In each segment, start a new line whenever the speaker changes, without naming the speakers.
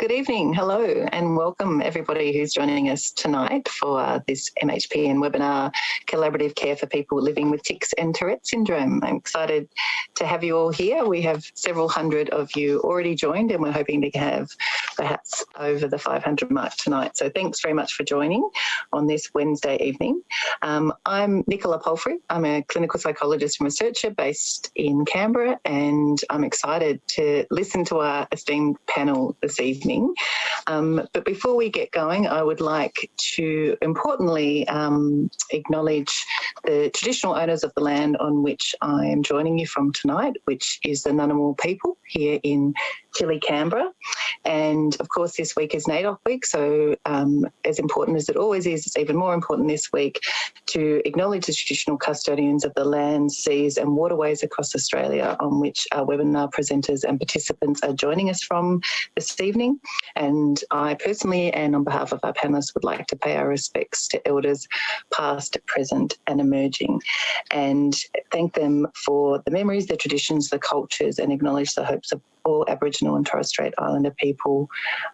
Good evening, hello, and welcome everybody who's joining us tonight for uh, this MHPN webinar, Collaborative Care for People Living with Tics and Tourette Syndrome. I'm excited to have you all here. We have several hundred of you already joined and we're hoping to have perhaps over the 500 mark tonight. So thanks very much for joining on this Wednesday evening. Um, I'm Nicola Palfrey. I'm a clinical psychologist and researcher based in Canberra and I'm excited to listen to our esteemed panel this evening. Um, but before we get going, I would like to importantly um, acknowledge the traditional owners of the land on which I am joining you from tonight, which is the Ngunnawal people here in chilly Canberra. And of course, this week is NAIDOC week. So um, as important as it always is, it's even more important this week to acknowledge the traditional custodians of the land, seas and waterways across Australia on which our webinar presenters and participants are joining us from this evening. And I personally and on behalf of our panelists would like to pay our respects to elders past, present and emerging and thank them for the memories, the traditions, the cultures and acknowledge the hopes of all Aboriginal and Torres Strait Islander people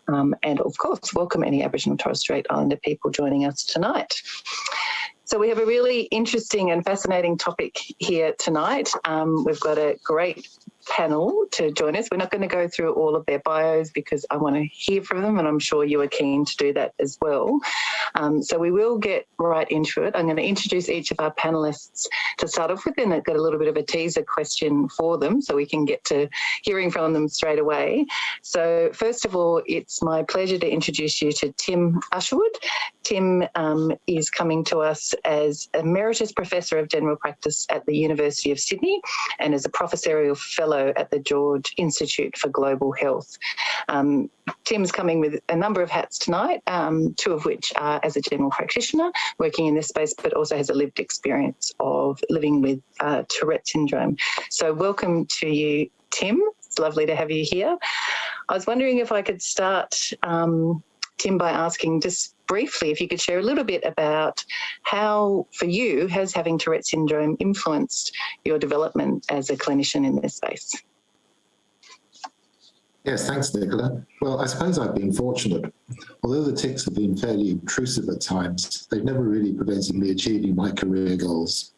um, and of course welcome any Aboriginal Torres Strait Islander people joining us tonight. So we have a really interesting and fascinating topic here tonight. Um, we've got a great panel to join us. We're not going to go through all of their bios because I want to hear from them and I'm sure you are keen to do that as well. Um, so we will get right into it. I'm going to introduce each of our panelists to start off with and I've got a little bit of a teaser question for them so we can get to hearing from them straight away. So first of all, it's my pleasure to introduce you to Tim Usherwood. Tim um, is coming to us as Emeritus Professor of General Practice at the University of Sydney and as a Professorial Fellow Fellow at the George Institute for Global Health. Um, Tim's coming with a number of hats tonight, um, two of which are as a general practitioner working in this space, but also has a lived experience of living with uh, Tourette syndrome. So welcome to you, Tim. It's lovely to have you here. I was wondering if I could start um, Tim, by asking just briefly if you could share a little bit about how, for you, has having Tourette syndrome influenced your development as a clinician in this space?
Yes, thanks, Nicola. Well, I suppose I've been fortunate. Although the tics have been fairly intrusive at times, they've never really prevented me achieving my career goals.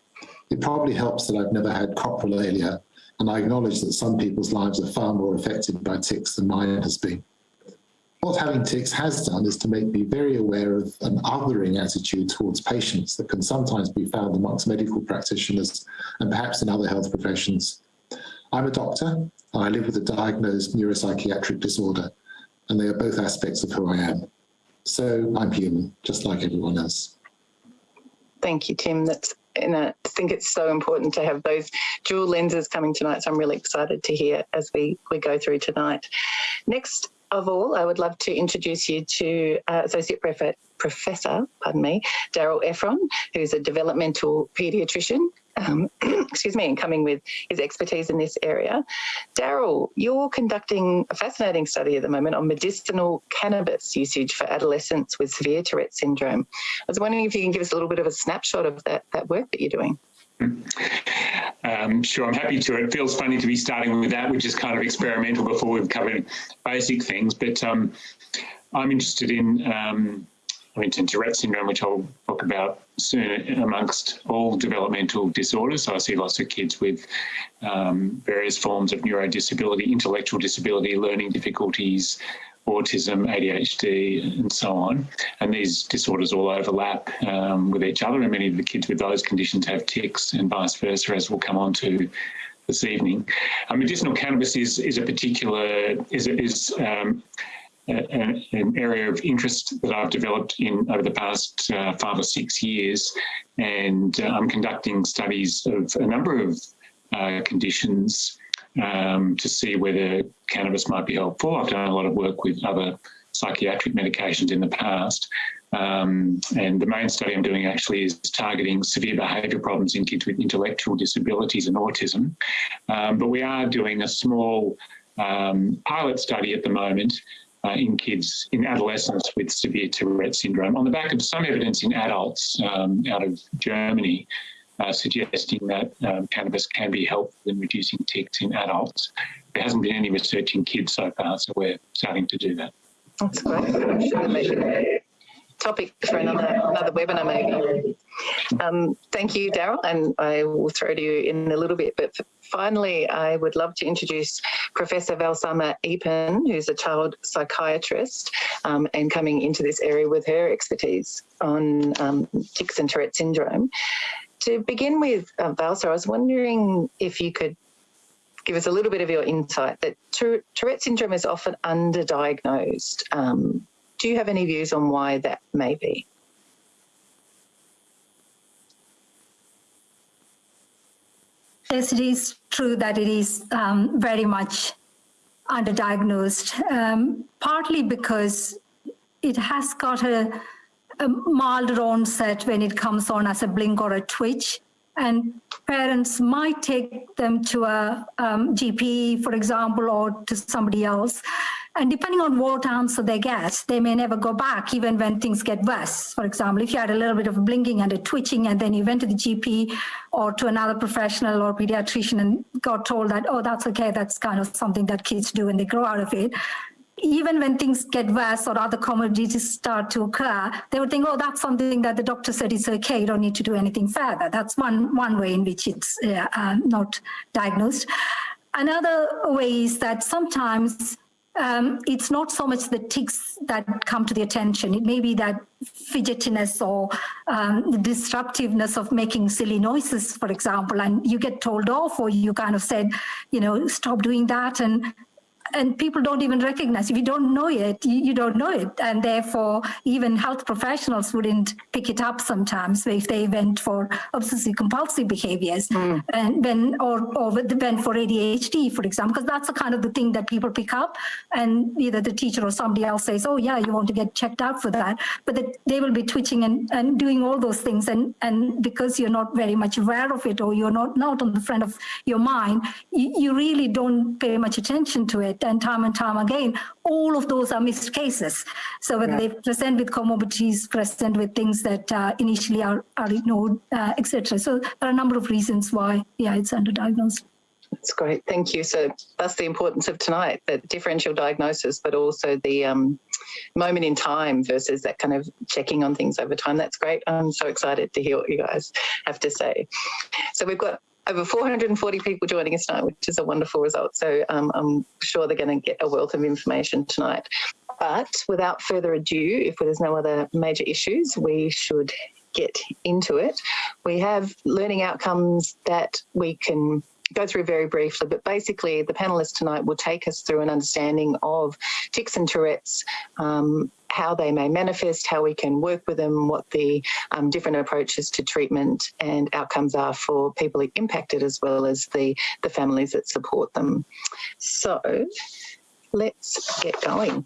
It probably helps that I've never had coprolalia, and I acknowledge that some people's lives are far more affected by tics than mine has been. What having tics has done is to make me very aware of an othering attitude towards patients that can sometimes be found amongst medical practitioners and perhaps in other health professions. I'm a doctor and I live with a diagnosed neuropsychiatric disorder and they are both aspects of who I am. So I'm human, just like everyone else.
Thank you, Tim. That's and I think it's so important to have those dual lenses coming tonight. So I'm really excited to hear as we, we go through tonight. Next of all, I would love to introduce you to uh, Associate Prof Professor, pardon me, Daryl Efron, who's a developmental paediatrician um, excuse me, and coming with his expertise in this area. Daryl, you're conducting a fascinating study at the moment on medicinal cannabis usage for adolescents with severe Tourette syndrome. I was wondering if you can give us a little bit of a snapshot of that, that work that you're doing.
Um, sure, I'm happy to. It feels funny to be starting with that, which is kind of experimental before we've covered basic things. But um, I'm interested in, um, I mean, Tourette syndrome, which I'll talk about soon, amongst all developmental disorders. So I see lots of kids with um, various forms of neurodisability, intellectual disability, learning difficulties, autism, ADHD, and so on. And these disorders all overlap um, with each other, and many of the kids with those conditions have tics, and vice versa, as we'll come on to this evening. Uh, medicinal cannabis is is a particular is is um, a, an area of interest that I've developed in over the past uh, five or six years, and uh, I'm conducting studies of a number of uh, conditions um, to see whether cannabis might be helpful. I've done a lot of work with other psychiatric medications in the past. Um, and the main study I'm doing actually is targeting severe behaviour problems in kids with intellectual disabilities and autism. Um, but we are doing a small um, pilot study at the moment uh, in kids, in adolescents with severe Tourette syndrome on the back of some evidence in adults um, out of Germany uh, suggesting that um, cannabis can be helpful in reducing tics in adults. There hasn't been any research in kids so far, so we're starting to do that.
That's great. Topic for another another webinar maybe. Um, thank you, Daryl, and I will throw to you in a little bit. But finally, I would love to introduce Professor Valsamma Eapen, who's a child psychiatrist um, and coming into this area with her expertise on um, tics and Tourette syndrome. To begin with, uh, Valsa, I was wondering if you could give us a little bit of your insight that Tourette syndrome is often underdiagnosed. Um, do you have any views on why that may be?
Yes, it is true that it is um, very much underdiagnosed, um, partly because it has got a, a milder onset when it comes on as a blink or a twitch and parents might take them to a um, GP, for example, or to somebody else. And depending on what answer they get, they may never go back, even when things get worse. For example, if you had a little bit of blinking and a twitching, and then you went to the GP or to another professional or pediatrician and got told that, oh, that's okay, that's kind of something that kids do when they grow out of it, even when things get worse or other comorbidities start to occur, they would think, oh, that's something that the doctor said is okay, you don't need to do anything further. That's one, one way in which it's uh, uh, not diagnosed. Another way is that sometimes um, it's not so much the tics that come to the attention. It may be that fidgetiness or um, the disruptiveness of making silly noises, for example, and you get told off or you kind of said, you know, stop doing that. And and people don't even recognize. If you don't know it you, you, don't know it. And therefore even health professionals wouldn't pick it up sometimes if they went for obsessive compulsive behaviors. Mm. and when or or when for ADHD for example because that's the kind of the thing that people pick up. And either the teacher or somebody else says oh yeah you want to get checked out for that. But that they will be twitching and, and doing all those things. And and because you're not very much aware of it or you're not not on the front of your mind you, you really don't pay much attention to it and time and time again, all of those are missed cases. So whether yeah. they present with comorbidities, present with things that uh, initially are, are ignored, uh, etc. So there are a number of reasons why, yeah, it's underdiagnosed.
That's great. Thank you. So that's the importance of tonight, that differential diagnosis, but also the um, moment in time versus that kind of checking on things over time. That's great. I'm so excited to hear what you guys have to say. So we've got over 440 people joining us tonight, which is a wonderful result. So um, I'm sure they're going to get a wealth of information tonight. But without further ado, if there's no other major issues, we should get into it. We have learning outcomes that we can go through very briefly, but basically the panelists tonight will take us through an understanding of tics and Tourette's, um, how they may manifest, how we can work with them, what the um, different approaches to treatment and outcomes are for people impacted as well as the, the families that support them. So let's get going.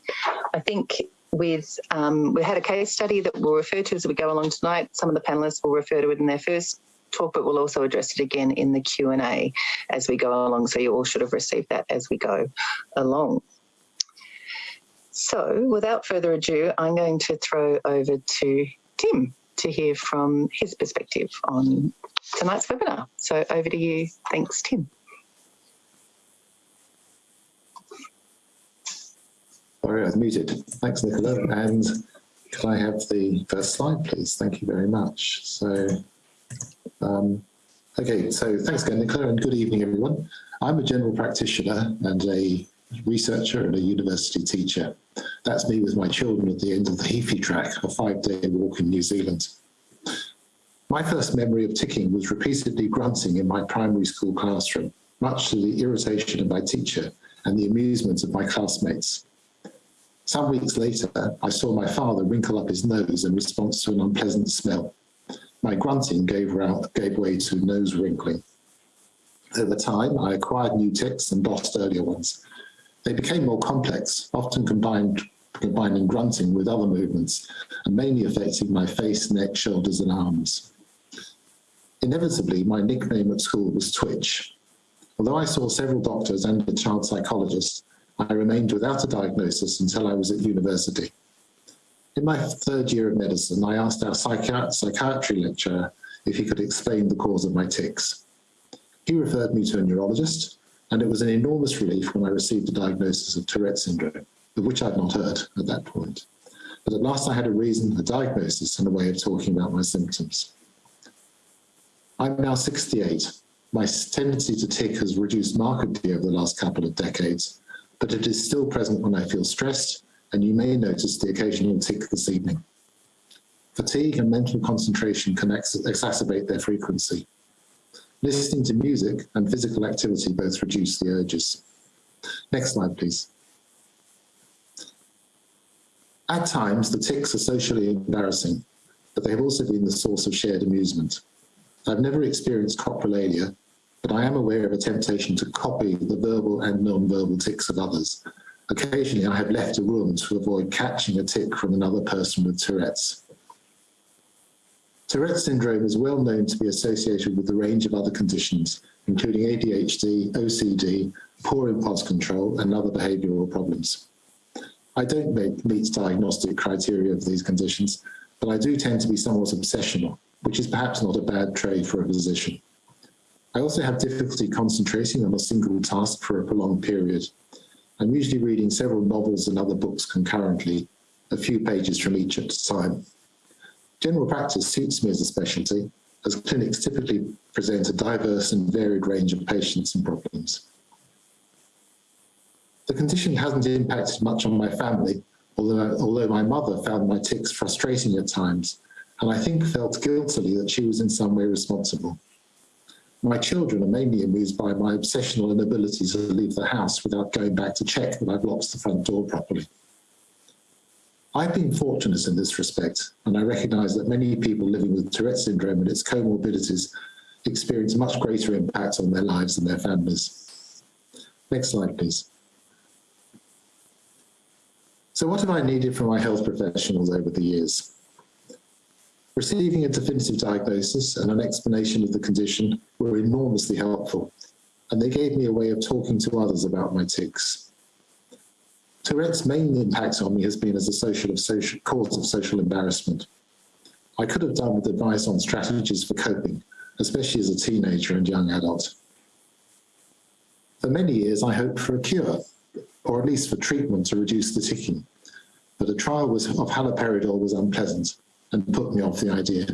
I think with um, we had a case study that we'll refer to as we go along tonight. Some of the panelists will refer to it in their first talk, but we'll also address it again in the Q&A as we go along. So you all should have received that as we go along. So without further ado, I'm going to throw over to Tim to hear from his perspective on tonight's webinar. So over to you. Thanks, Tim.
Sorry, I was muted. Thanks, Nicola. And can I have the first slide, please? Thank you very much. So um, okay, so thanks again, Nicola, and good evening, everyone. I'm a general practitioner and a researcher and a university teacher. That's me with my children at the end of the Heaphy track, a five-day walk in New Zealand. My first memory of ticking was repeatedly grunting in my primary school classroom, much to the irritation of my teacher and the amusement of my classmates. Some weeks later, I saw my father wrinkle up his nose in response to an unpleasant smell my grunting gave, out, gave way to nose wrinkling. Over time, I acquired new tics and lost earlier ones. They became more complex, often combined, combining grunting with other movements, and mainly affecting my face, neck, shoulders, and arms. Inevitably, my nickname at school was Twitch. Although I saw several doctors and a child psychologist, I remained without a diagnosis until I was at university. In my third year of medicine, I asked our psychiatry lecturer if he could explain the cause of my tics. He referred me to a neurologist, and it was an enormous relief when I received a diagnosis of Tourette syndrome. of which I'd not heard at that point. But at last I had a reason, a diagnosis, and a way of talking about my symptoms. I'm now 68. My tendency to tic has reduced markedly over the last couple of decades, but it is still present when I feel stressed, and you may notice the occasional tic this evening. Fatigue and mental concentration can ex exacerbate their frequency. Listening to music and physical activity both reduce the urges. Next slide, please. At times, the tics are socially embarrassing, but they have also been the source of shared amusement. I've never experienced coprolalia, but I am aware of a temptation to copy the verbal and non-verbal tics of others. Occasionally, I have left a room to avoid catching a tic from another person with Tourette's. Tourette's syndrome is well known to be associated with a range of other conditions, including ADHD, OCD, poor impulse control, and other behavioural problems. I don't meet diagnostic criteria of these conditions, but I do tend to be somewhat obsessional, which is perhaps not a bad trait for a physician. I also have difficulty concentrating on a single task for a prolonged period. I'm usually reading several novels and other books concurrently, a few pages from each at a time. General practice suits me as a specialty, as clinics typically present a diverse and varied range of patients and problems. The condition hasn't impacted much on my family, although, although my mother found my tics frustrating at times, and I think felt guiltily that she was in some way responsible. My children are mainly amused by my obsessional inability to leave the house without going back to check that I've locked the front door properly. I've been fortunate in this respect, and I recognise that many people living with Tourette syndrome and its comorbidities experience much greater impact on their lives and their families. Next slide, please. So what have I needed from my health professionals over the years? Receiving a definitive diagnosis and an explanation of the condition were enormously helpful, and they gave me a way of talking to others about my tics. Tourette's main impact on me has been as a social of social, cause of social embarrassment. I could have done with advice on strategies for coping, especially as a teenager and young adult. For many years, I hoped for a cure, or at least for treatment to reduce the ticking, but a trial was, of haloperidol was unpleasant, and put me off the idea.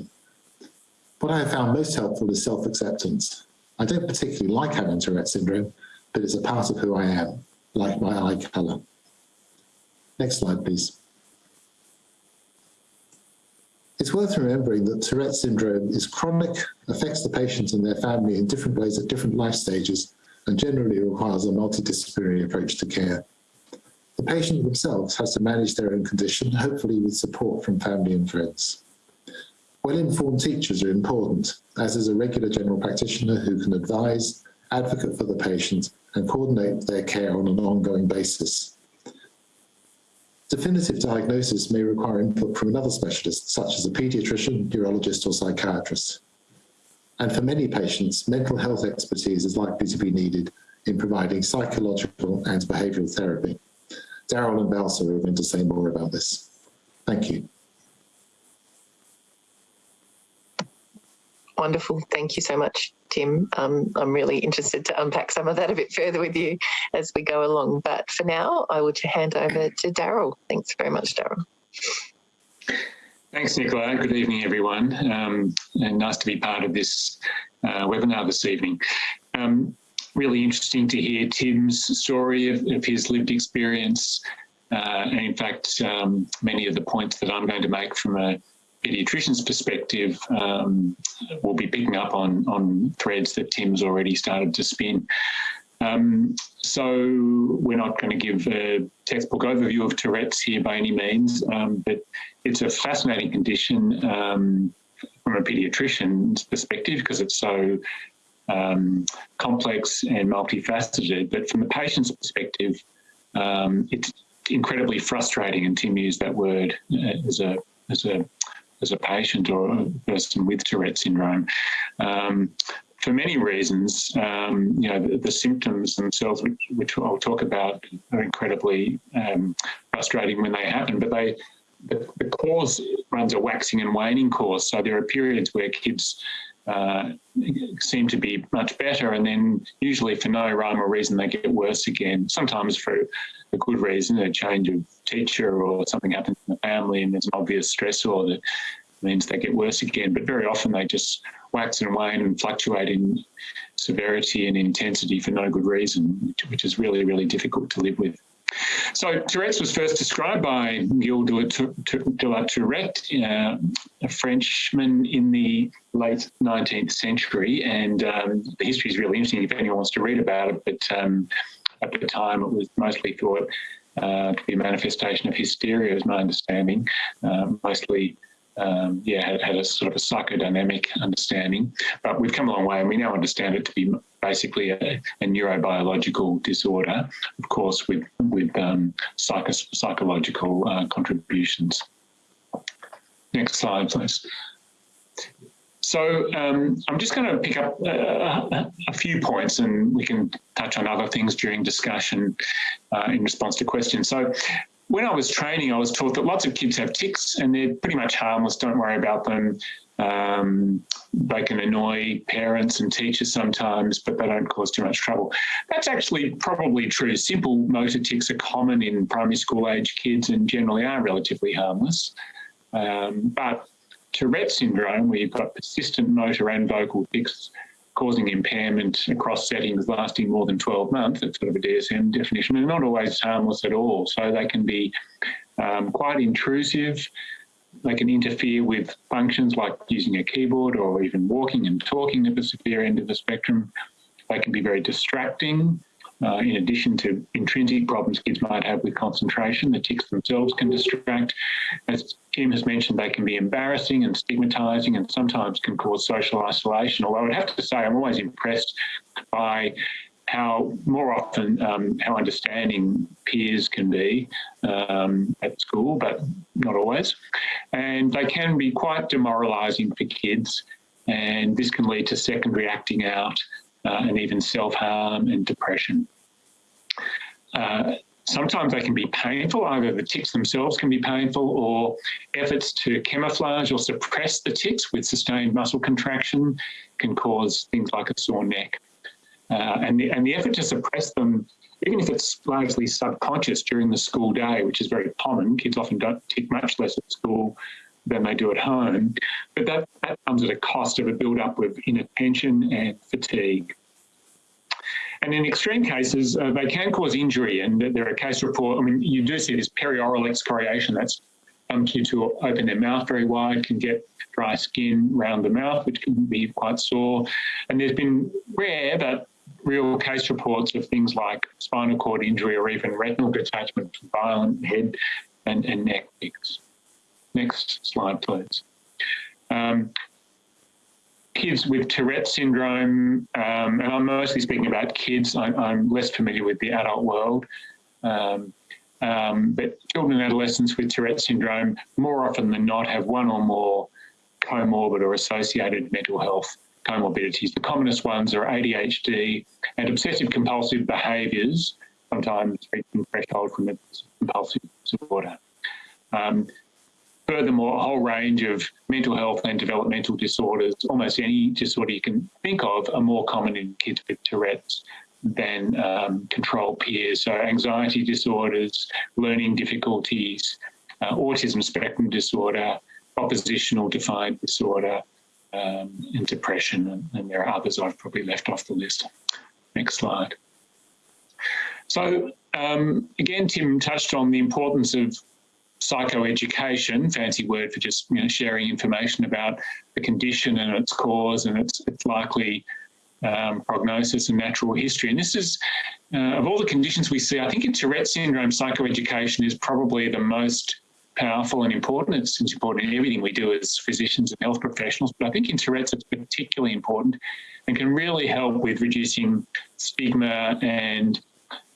What I have found most helpful is self-acceptance. I don't particularly like having Tourette syndrome, but it's a part of who I am, like my eye colour. Next slide, please. It's worth remembering that Tourette syndrome is chronic, affects the patient and their family in different ways at different life stages, and generally requires a multidisciplinary approach to care. The patient themselves has to manage their own condition, hopefully with support from family and friends. Well-informed teachers are important, as is a regular general practitioner who can advise, advocate for the patient, and coordinate their care on an ongoing basis. Definitive diagnosis may require input from another specialist, such as a paediatrician, neurologist, or psychiatrist. And for many patients, mental health expertise is likely to be needed in providing psychological and behavioural therapy. Daryl and Valsa are going to say more about this. Thank you.
Wonderful. Thank you so much, Tim. Um, I'm really interested to unpack some of that a bit further with you as we go along. But for now, I will hand over to Daryl. Thanks very much, Daryl.
Thanks, Nicola. Good evening, everyone. Um, and nice to be part of this uh, webinar this evening. Um, really interesting to hear Tim's story of, of his lived experience. Uh, and in fact, um, many of the points that I'm going to make from a pediatrician's perspective um, will be picking up on, on threads that Tim's already started to spin. Um, so we're not going to give a textbook overview of Tourette's here by any means, um, but it's a fascinating condition um, from a pediatrician's perspective because it's so um, complex and multifaceted. But from the patient's perspective, um, it's incredibly frustrating. And Tim used that word uh, as a as a as a patient or a person with Tourette syndrome. Um, for many reasons, um, you know, the, the, symptoms themselves, which, which, I'll talk about, are incredibly um, frustrating when they happen, but they, the, the course runs a waxing and waning course. So there are periods where kids uh, seem to be much better, and then usually for no rhyme or reason they get worse again. Sometimes for a good reason, a change of teacher or something happens in the family, and there's an obvious stressor that means they get worse again. But very often they just wax and wane and fluctuate in severity and intensity for no good reason, which, which is really, really difficult to live with. So Tourette's was first described by Gilles de la Tourette, uh, a Frenchman in the late 19th century, and um, the history is really interesting if anyone wants to read about it, but um, at the time it was mostly thought uh, to be a manifestation of hysteria, is my understanding, uh, mostly um, yeah, had, had, a sort of a psychodynamic understanding. But we've come a long way and we now understand it to be basically a, a neurobiological disorder, of course, with, with um, psycho psychological uh, contributions. Next slide, please. So um, I'm just going to pick up uh, a few points and we can touch on other things during discussion uh, in response to questions. So when I was training, I was taught that lots of kids have tics and they're pretty much harmless. Don't worry about them. Um, they can annoy parents and teachers sometimes, but they don't cause too much trouble. That's actually probably true. Simple motor tics are common in primary school age kids and generally are relatively harmless. Um, but Tourette syndrome, where you've got persistent motor and vocal tics, causing impairment across settings lasting more than 12 months, that's sort of a DSM definition, and not always harmless at all. So they can be um, quite intrusive. They can interfere with functions like using a keyboard or even walking and talking at the severe end of the spectrum. They can be very distracting. Uh, in addition to intrinsic problems kids might have with concentration, the tics themselves can distract. As Kim has mentioned, they can be embarrassing and stigmatizing and sometimes can cause social isolation. Although I'd have to say I'm always impressed by how more often um, how understanding peers can be um, at school, but not always. And they can be quite demoralising for kids and this can lead to secondary acting out uh, and even self-harm and depression. Uh, sometimes they can be painful, either the tics themselves can be painful or efforts to camouflage or suppress the tics with sustained muscle contraction can cause things like a sore neck. Uh, and, the, and the effort to suppress them, even if it's largely subconscious during the school day, which is very common, kids often don't tick much less at school than they do at home. But that, that comes at a cost of a build-up of inattention and fatigue. And in extreme cases, uh, they can cause injury. And there are case reports, I mean, you do see this perioral excoriation. That's some kids who open their mouth very wide can get dry skin around the mouth, which can be quite sore. And there's been rare but real case reports of things like spinal cord injury or even retinal detachment from violent head and, and neck tics. Next slide, please. Um, kids with Tourette syndrome, um, and I'm mostly speaking about kids, I, am less familiar with the adult world, um, um, but children and adolescents with Tourette syndrome more often than not have one or more comorbid or associated mental health comorbidities. The commonest ones are ADHD and obsessive compulsive behaviours, sometimes reaching threshold from a compulsive disorder. Um, Furthermore, a whole range of mental health and developmental disorders, almost any disorder you can think of, are more common in kids with Tourette's than um, control peers. So anxiety disorders, learning difficulties, uh, autism spectrum disorder, oppositional defiant disorder, um, and depression, and, and there are others I've probably left off the list. Next slide. So um, again, Tim touched on the importance of psychoeducation, fancy word for just you know, sharing information about the condition and its cause and its, its likely um, prognosis and natural history. And this is, uh, of all the conditions we see, I think in Tourette syndrome, psychoeducation is probably the most powerful and important. It's, it's important in everything we do as physicians and health professionals, but I think in Tourette's it's particularly important and can really help with reducing stigma and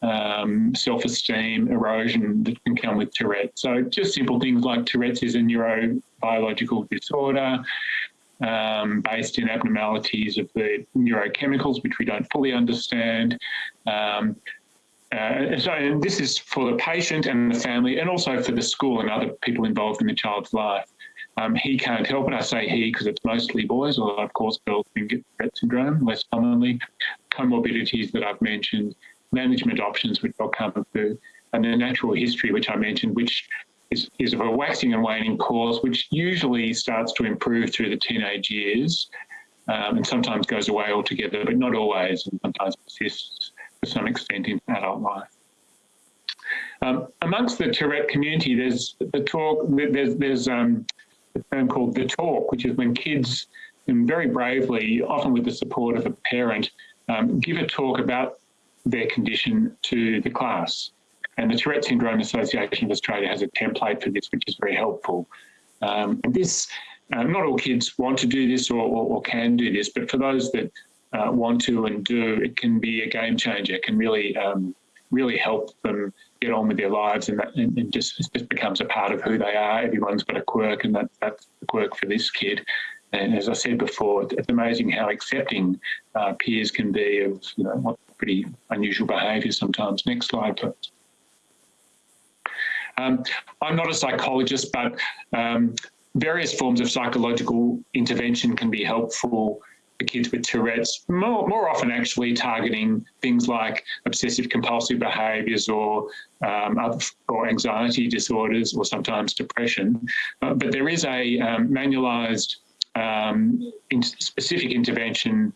um, self-esteem erosion that can come with Tourette. So just simple things like Tourette's is a neurobiological disorder um, based in abnormalities of the neurochemicals, which we don't fully understand. Um, uh, so this is for the patient and the family and also for the school and other people involved in the child's life. Um, he can't help it. I say he because it's mostly boys, although of course girls can get Tourette syndrome less commonly. Comorbidities that I've mentioned, management options which I'll come to, and the natural history which I mentioned, which is, is of a waxing and waning course, which usually starts to improve through the teenage years um, and sometimes goes away altogether, but not always, and sometimes persists to some extent in adult life. Um, amongst the Tourette community, there's the talk, there's, there's um, a term called the talk, which is when kids, and very bravely, often with the support of a parent, um, give a talk about their condition to the class. And the Tourette Syndrome Association of Australia has a template for this, which is very helpful. Um, and this, uh, not all kids want to do this or, or, or can do this, but for those that uh, want to and do, it can be a game changer. It can really, um, really help them get on with their lives and, that, and, and just, just becomes a part of who they are. Everyone's got a quirk and that, that's the quirk for this kid. And as I said before, it's amazing how accepting uh, peers can be of you know what pretty unusual behaviour sometimes. Next slide, please. Um, I'm not a psychologist, but um, various forms of psychological intervention can be helpful for kids with Tourette's, more, more often actually targeting things like obsessive compulsive behaviours or, um, or anxiety disorders or sometimes depression. Uh, but there is a um, manualised um, in specific intervention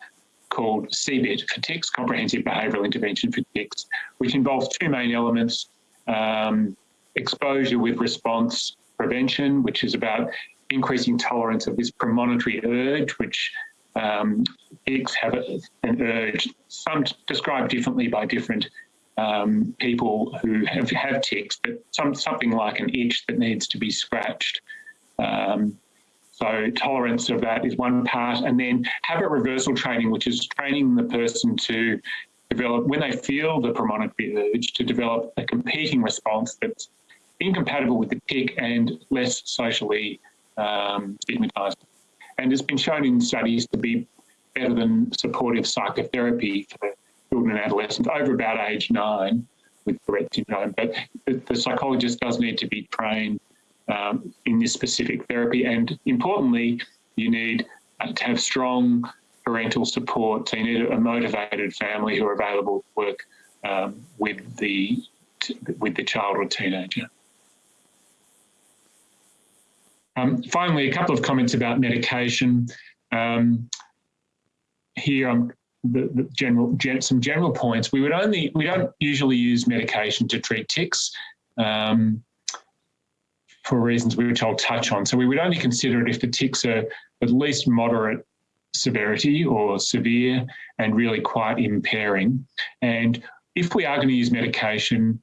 called CBIT for tics, Comprehensive Behavioural Intervention for tics, which involves two main elements, um, exposure with response prevention, which is about increasing tolerance of this premonitory urge, which um, have an urge, some described differently by different um, people who have, have but some, something like an itch that needs to be scratched. Um, so tolerance of that is one part. And then habit reversal training, which is training the person to develop, when they feel the premonitory urge, to develop a competing response that's incompatible with the tic and less socially um, stigmatised. And it's been shown in studies to be better than supportive psychotherapy for children and adolescents over about age nine with Tourette syndrome. But the, the psychologist does need to be trained um, in this specific therapy. And importantly, you need uh, to have strong parental support. So you need a motivated family who are available to work um, with the with the child or teenager. Um, finally, a couple of comments about medication. Um, here, I'm the, the general gen, some general points. We would only we don't usually use medication to treat tics. Um, for reasons which I'll touch on. So we would only consider it if the tics are at least moderate severity or severe and really quite impairing. And if we are going to use medication,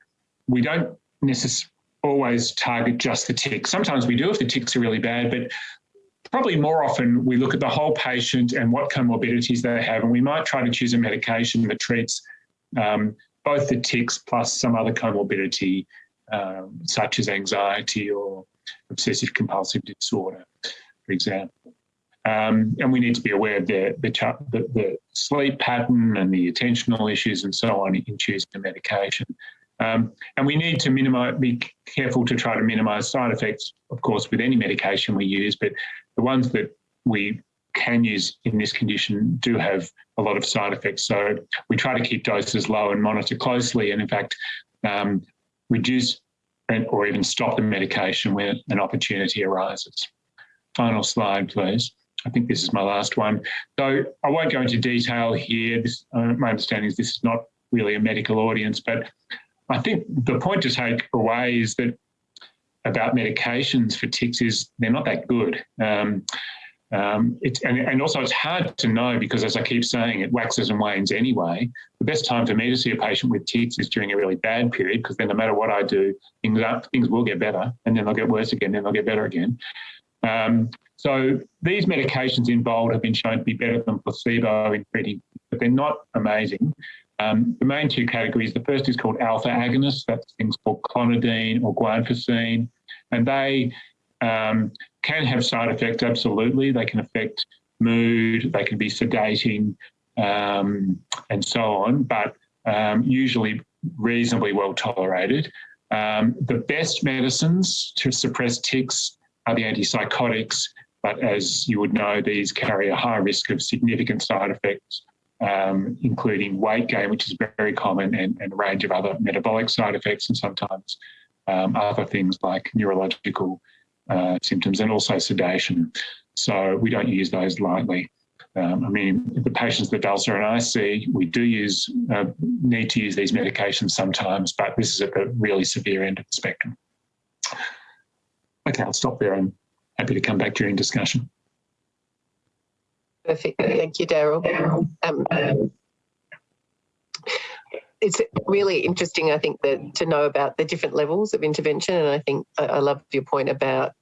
we don't necessarily always target just the tics. Sometimes we do if the tics are really bad, but probably more often we look at the whole patient and what comorbidities they have, and we might try to choose a medication that treats um, both the tics plus some other comorbidity um, such as anxiety or obsessive compulsive disorder, for example. Um, and we need to be aware of the, the, the, sleep pattern and the attentional issues and so on in choosing the medication. Um, and we need to minimize, be careful to try to minimize side effects, of course, with any medication we use, but the ones that we can use in this condition do have a lot of side effects. So we try to keep doses low and monitor closely. And in fact, um, reduce or even stop the medication when an opportunity arises. Final slide, please. I think this is my last one. So I won't go into detail here. This, uh, my understanding is this is not really a medical audience, but I think the point to take away is that about medications for tics is they're not that good. Um, um, it's, and, and, also it's hard to know because as I keep saying, it waxes and wanes anyway. The best time for me to see a patient with tics is during a really bad period because then no matter what I do, things, things will get better and then they'll get worse again, then they'll get better again. Um, so these medications involved have been shown to be better than placebo in treating, but they're not amazing. Um, the main two categories, the first is called alpha agonists, that's things called clonidine or guanfacine, and they um, can have side effects, absolutely. They can affect mood, they can be sedating, um, and so on, but um, usually reasonably well tolerated. Um, the best medicines to suppress tics are the antipsychotics, but as you would know, these carry a high risk of significant side effects, um, including weight gain, which is very common, and, and, a range of other metabolic side effects, and sometimes um, other things like neurological uh, symptoms and also sedation. So we don't use those lightly. Um, I mean, the patients that Valsa and I see, we do use, uh, need to use these medications sometimes, but this is at the really severe end of the spectrum. Okay, I'll stop there. I'm happy to come back during discussion.
Perfect. Thank you, Daryl. Um, it's really interesting, I think, that to know about the different levels of intervention. And I think I, love your point about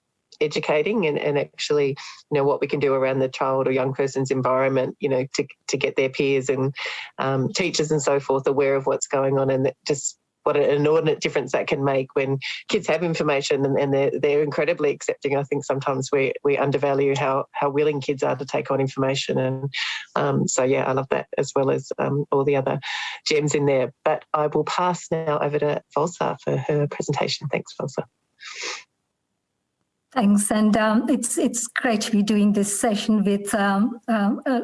educating and, and actually, you know, what we can do around the child or young person's environment, you know, to, to get their peers and um, teachers and so forth aware of what's going on and just what an inordinate difference that can make when kids have information and, and, they're, they're incredibly accepting. I think sometimes we, we undervalue how, how willing kids are to take on information. And um, so, yeah, I love that as well as um, all the other gems in there. But I will pass now over to Valsa for her presentation. Thanks, Valsa.
Thanks, and um, it's it's great to be doing this session with um, um, a,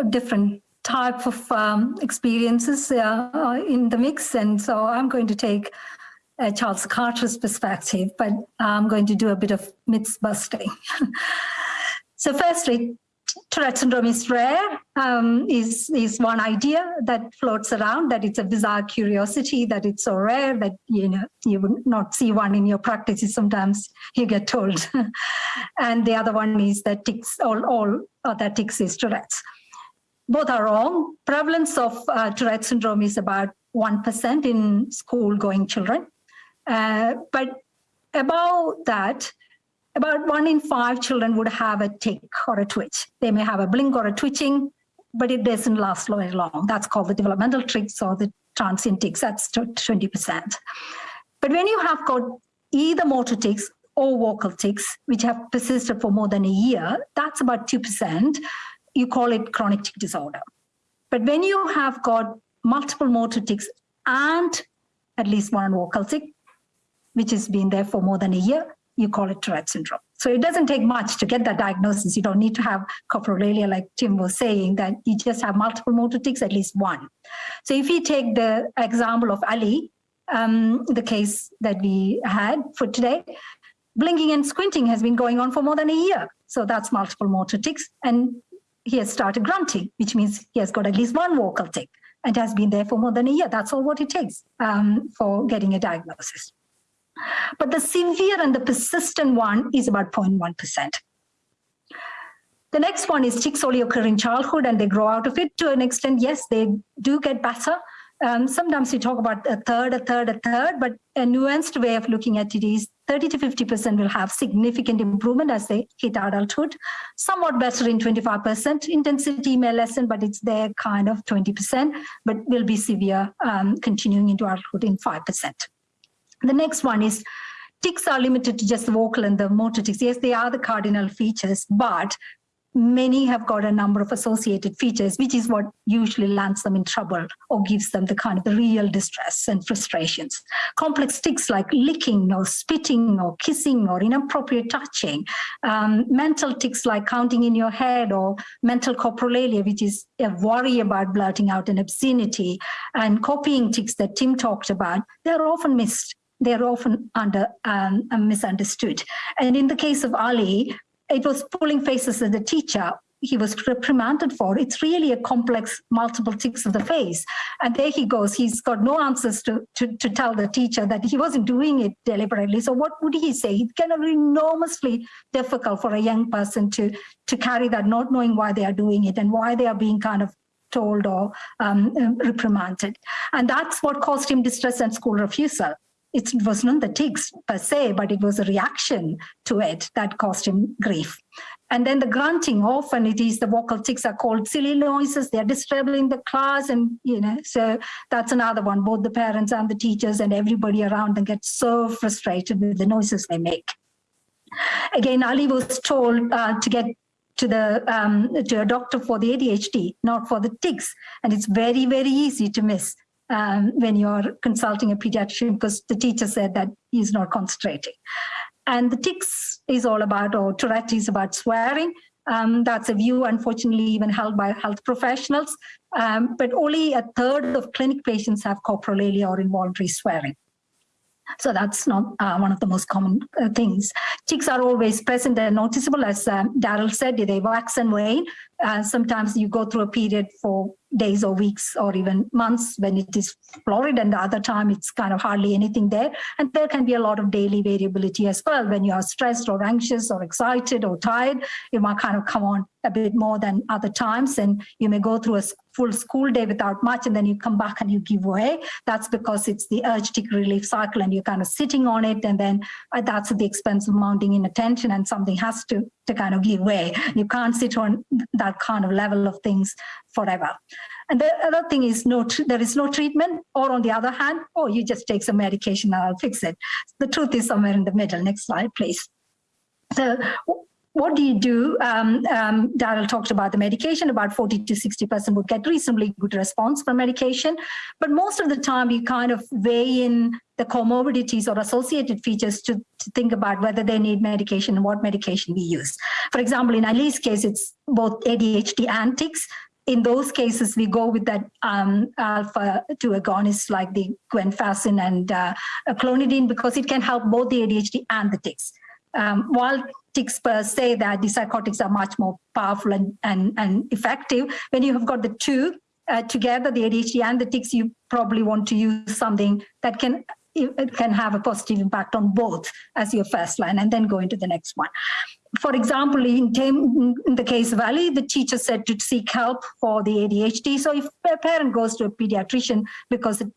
a, different type of um, experiences uh, uh, in the mix. And so I'm going to take Charles Carter's perspective, but I'm going to do a bit of myths busting. so firstly, Tourette syndrome is rare, um, is, is one idea that floats around, that it's a bizarre curiosity, that it's so rare that, you know, you would not see one in your practices, sometimes you get told. and the other one is that tics, all, all other tics is Tourette's. Both are wrong. Prevalence of uh, Tourette syndrome is about 1% in school-going children. Uh, but about that, about one in five children would have a tic or a twitch. They may have a blink or a twitching, but it doesn't last very long. That's called the developmental tics or the transient tics. That's 20%. But when you have got either motor tics or vocal tics, which have persisted for more than a year, that's about 2%. You call it chronic tic disorder. But when you have got multiple motor tics and at least one vocal tic, which has been there for more than a year, you call it Tourette syndrome. So it doesn't take much to get that diagnosis. You don't need to have coprolalia like Tim was saying, that you just have multiple motor tics, at least one. So if we take the example of Ali, um, the case that we had for today, blinking and squinting has been going on for more than a year. So that's multiple motor tics. And he has started grunting, which means he has got at least one vocal tic and has been there for more than a year. That's all what it takes um, for getting a diagnosis. But the severe and the persistent one is about 0.1%. The next one is tics only occur in childhood and they grow out of it to an extent. Yes, they do get better. Um, sometimes we talk about a third, a third, a third, but a nuanced way of looking at it is 30 to 50% will have significant improvement as they hit adulthood, somewhat better in 25%. Intensity may lessen, but it's there kind of 20%, but will be severe um, continuing into adulthood in 5%. The next one is tics are limited to just the vocal and the motor tics. Yes, they are the cardinal features, but many have got a number of associated features, which is what usually lands them in trouble or gives them the kind of the real distress and frustrations. Complex tics like licking or spitting or kissing or inappropriate touching. Um, mental tics like counting in your head or mental coprolalia, which is a worry about blurting out an obscenity and copying tics that Tim talked about, they're often missed they're often under um, misunderstood. And in the case of Ali, it was pulling faces at the teacher he was reprimanded for. It's really a complex multiple tics of the face. And there he goes. He's got no answers to, to, to tell the teacher that he wasn't doing it deliberately. So what would he say? It's kind of enormously difficult for a young person to, to carry that, not knowing why they are doing it and why they are being kind of told or um, reprimanded. And that's what caused him distress and school refusal it was not the tics per se, but it was a reaction to it that caused him grief. And then the grunting, often it is the vocal tics are called silly noises. They're disturbing the class. And, you know, so that's another one. Both the parents and the teachers and everybody around them get so frustrated with the noises they make. Again, Ali was told uh, to get to the um, to a doctor for the ADHD, not for the tics. And it's very, very easy to miss um, when you're consulting a pediatrician because the teacher said that he's not concentrating. And the tics is all about, or Tourette is about swearing. Um, that's a view, unfortunately, even held by health professionals. Um, but only a third of clinic patients have coprolalia or involuntary swearing. So that's not uh, one of the most common uh, things. Tics are always present and noticeable, as um, Daryl said, they wax and wane. Uh, sometimes you go through a period for days or weeks or even months when it is florid and the other time it's kind of hardly anything there. And there can be a lot of daily variability as well. When you are stressed or anxious or excited or tired, you might kind of come on a bit more than other times and you may go through a full school day without much and then you come back and you give way. That's because it's the urge tic relief cycle and you're kind of sitting on it and then uh, that's at the expense of mounting inattention and something has to, to kind of give way. You can't sit on that kind of level of things forever. And the other thing is no, there is no treatment or on the other hand, oh, you just take some medication and I'll fix it. The truth is somewhere in the middle. Next slide, please. So what do you do? Um, um, Daryl talked about the medication, about 40 to 60% would get reasonably good response from medication. But most of the time you kind of weigh in the comorbidities or associated features to, to think about whether they need medication and what medication we use. For example, in Ali's case, it's both ADHD and tics. In those cases, we go with that um, alpha 2 agonists like the guanfacine and uh, clonidine because it can help both the ADHD and the tics. Um, while experts say that the psychotics are much more powerful and, and, and effective. When you have got the two uh, together, the ADHD and the tics, you probably want to use something that can it can have a positive impact on both as your first line and then go into the next one. For example, in, in the case of Ali, the teacher said to seek help for the ADHD. So if a parent goes to a pediatrician because the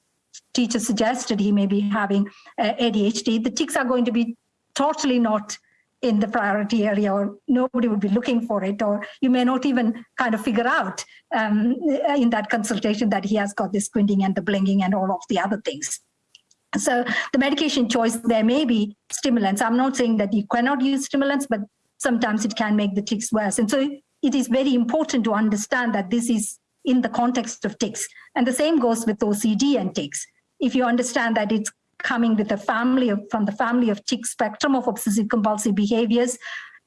teacher suggested he may be having uh, ADHD, the tics are going to be totally not in the priority area or nobody would be looking for it or you may not even kind of figure out um, in that consultation that he has got this squinting and the blinking and all of the other things. So the medication choice, there may be stimulants. I'm not saying that you cannot use stimulants, but sometimes it can make the tics worse. And so it is very important to understand that this is in the context of tics. And the same goes with OCD and tics. If you understand that it's coming with a family of, from the family of tic spectrum of obsessive compulsive behaviors.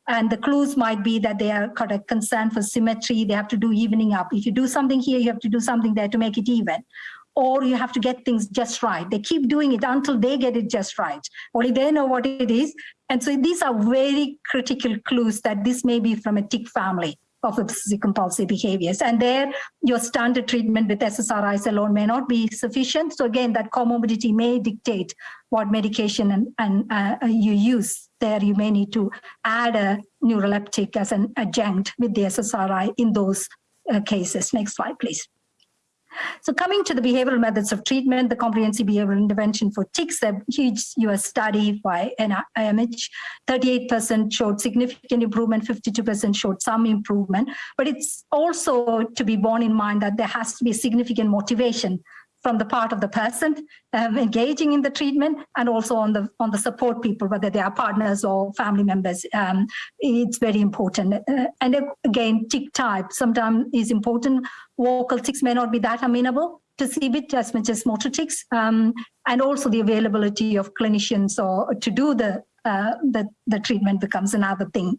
And the clues might be that they are got a concern for symmetry. They have to do evening up. If you do something here, you have to do something there to make it even. Or you have to get things just right. They keep doing it until they get it just right. Only they know what it is. And so these are very critical clues that this may be from a tic family of obsessive compulsive behaviors. And there, your standard treatment with SSRIs alone may not be sufficient. So again, that comorbidity may dictate what medication and, and uh, you use. There, you may need to add a neuroleptic as an adjunct with the SSRI in those uh, cases. Next slide, please. So coming to the behavioral methods of treatment, the comprehensive behavioral intervention for tics, a huge US study by NIMH, 38% showed significant improvement, 52% showed some improvement, but it's also to be borne in mind that there has to be significant motivation from the part of the person um, engaging in the treatment and also on the on the support people, whether they are partners or family members. Um, it's very important. Uh, and again, tic type sometimes is important. Vocal tics may not be that amenable to CBIT as much as motor tics, um, and also the availability of clinicians or to do the uh, the, the treatment becomes another thing.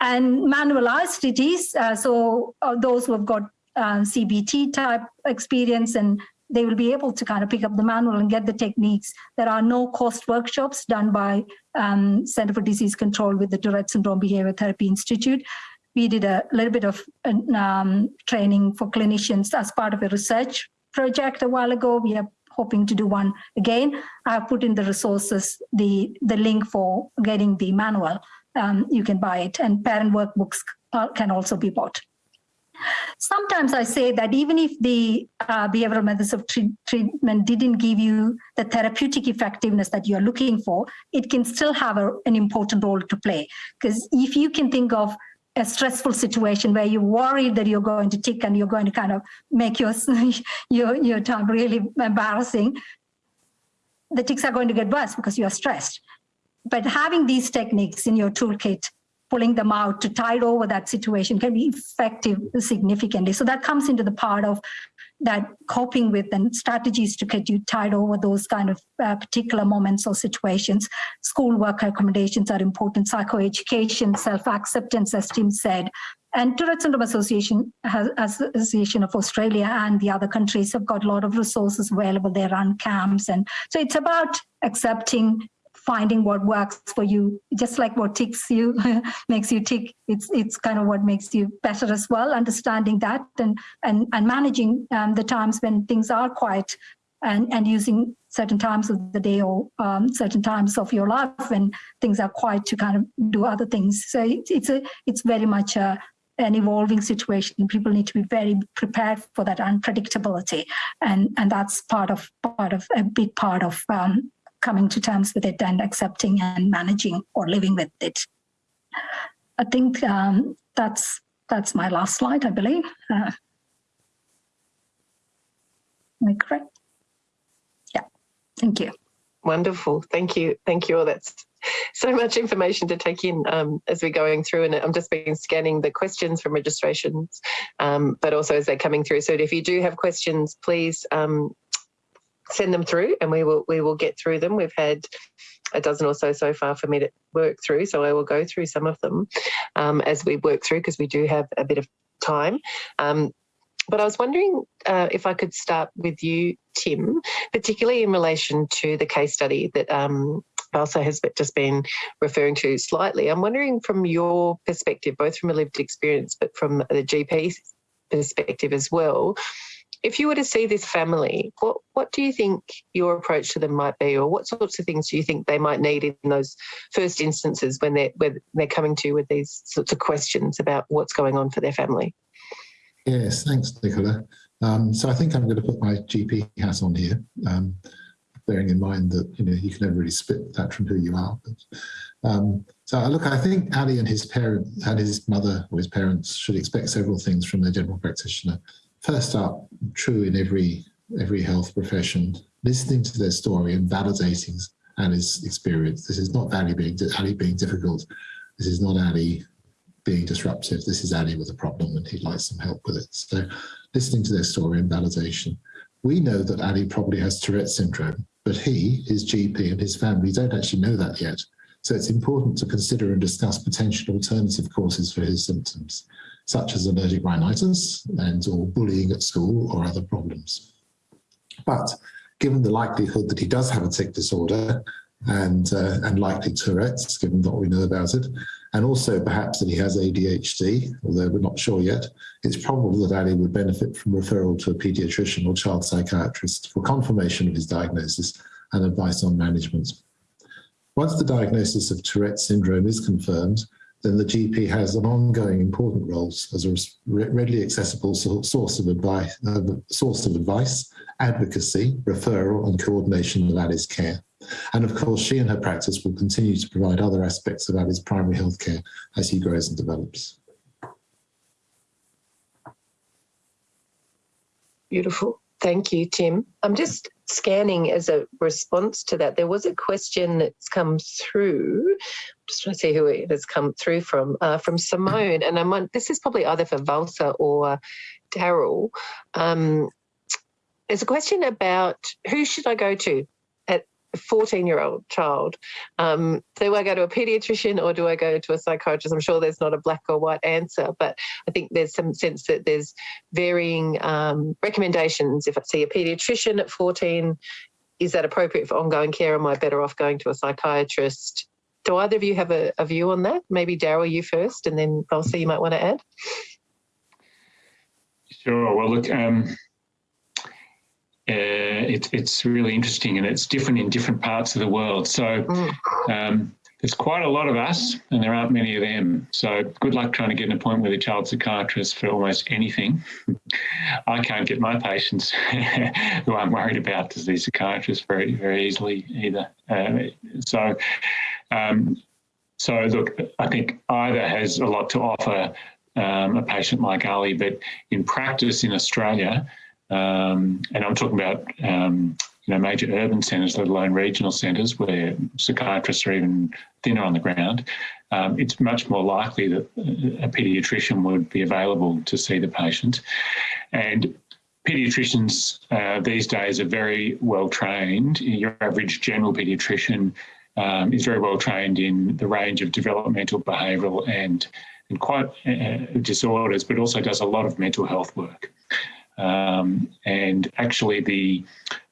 And manualized it is, uh, so uh, those who have got uh, CBT type experience and they will be able to kind of pick up the manual and get the techniques. There are no cost workshops done by um, Center for Disease Control with the Tourette Syndrome Behavior Therapy Institute. We did a little bit of um, training for clinicians as part of a research project a while ago. We are hoping to do one again. I've put in the resources, the, the link for getting the manual. Um, you can buy it and parent workbooks uh, can also be bought. Sometimes I say that even if the uh, behavioral methods of treat treatment didn't give you the therapeutic effectiveness that you're looking for, it can still have a, an important role to play. Because if you can think of a stressful situation where you're worried that you're going to tick and you're going to kind of make your, your, your time really embarrassing, the tics are going to get worse because you're stressed. But having these techniques in your toolkit pulling them out to tide over that situation can be effective significantly. So that comes into the part of that coping with and strategies to get you tide over those kind of uh, particular moments or situations. Schoolwork accommodations are important, psychoeducation, self-acceptance, as Tim said. And Tourette Syndrome Association, Association of Australia and the other countries have got a lot of resources available. They run camps. And so it's about accepting finding what works for you, just like what ticks you, makes you tick. It's it's kind of what makes you better as well. Understanding that and and and managing um, the times when things are quiet, and and using certain times of the day or um, certain times of your life when things are quiet to kind of do other things. So it's it's a it's very much a an evolving situation. People need to be very prepared for that unpredictability, and and that's part of part of a big part of um, coming to terms with it and accepting and managing or living with it. I think um, that's that's my last slide, I believe. Uh, am I correct? Yeah, thank you.
Wonderful, thank you, thank you all. That's so much information to take in um, as we're going through and I'm just been scanning the questions from registrations, um, but also as they're coming through. So if you do have questions, please um, send them through and we will we will get through them. We've had a dozen or so so far for me to work through, so I will go through some of them um, as we work through because we do have a bit of time. Um, but I was wondering uh, if I could start with you, Tim, particularly in relation to the case study that um, Valsa has just been referring to slightly. I'm wondering from your perspective, both from a lived experience, but from the GP perspective as well, if you were to see this family, what what do you think your approach to them might be, or what sorts of things do you think they might need in those first instances when they're when they're coming to you with these sorts of questions about what's going on for their family?
Yes, thanks, Nicola. Um, so I think I'm going to put my GP hat on here, um, bearing in mind that you know you can never really split that from who you are. But, um, so look, I think Ali and his parent and his mother or his parents should expect several things from their general practitioner first up, true in every every health profession, listening to their story and validating Ali's experience. This is not Ali being Ali being difficult. This is not Ali being disruptive. This is Ali with a problem and he'd like some help with it. So listening to their story and validation. We know that Ali probably has Tourette syndrome, but he, his GP and his family don't actually know that yet. So it's important to consider and discuss potential alternative causes for his symptoms such as allergic rhinitis and or bullying at school or other problems. But given the likelihood that he does have a tic disorder and, uh, and likely Tourette's, given what we know about it, and also perhaps that he has ADHD, although we're not sure yet, it's probable that Ali would benefit from referral to a paediatrician or child psychiatrist for confirmation of his diagnosis and advice on management. Once the diagnosis of Tourette's syndrome is confirmed, then the GP has an ongoing important role as a readily accessible source of advice, uh, source of advice, advocacy, referral, and coordination of Ali's care. And of course, she and her practice will continue to provide other aspects of Ali's primary health care as he grows and develops.
Beautiful. Thank you, Tim. I'm just scanning as a response to that. There was a question that's come through. I'm just trying to see who it has come through from, uh, from Simone. And I'm on, this is probably either for Valsa or Daryl. Um, there's a question about who should I go to 14 year old child, um, do I go to a pediatrician or do I go to a psychiatrist? I'm sure there's not a black or white answer, but I think there's some sense that there's varying um, recommendations. If I see a pediatrician at 14, is that appropriate for ongoing care? Am I better off going to a psychiatrist? Do either of you have a, a view on that? Maybe Daryl, you first, and then Valsa, you might want to add.
Sure. Well, look, um, uh, it, it's really interesting and it's different in different parts of the world. So mm. um, there's quite a lot of us and there aren't many of them. So good luck trying to get an appointment with a child psychiatrist for almost anything. I can't get my patients who I'm worried about to see psychiatrists very, very easily either. Uh, so, um, so look, I think either has a lot to offer um, a patient like Ali, but in practice in Australia, um, and I'm talking about um, you know major urban centres, let alone regional centres, where psychiatrists are even thinner on the ground. Um, it's much more likely that a paediatrician would be available to see the patient. And Pediatricians uh, these days are very well trained. Your average general pediatrician um, is very well trained in the range of developmental, behavioural, and and quite uh, disorders, but also does a lot of mental health work. Um, and actually, the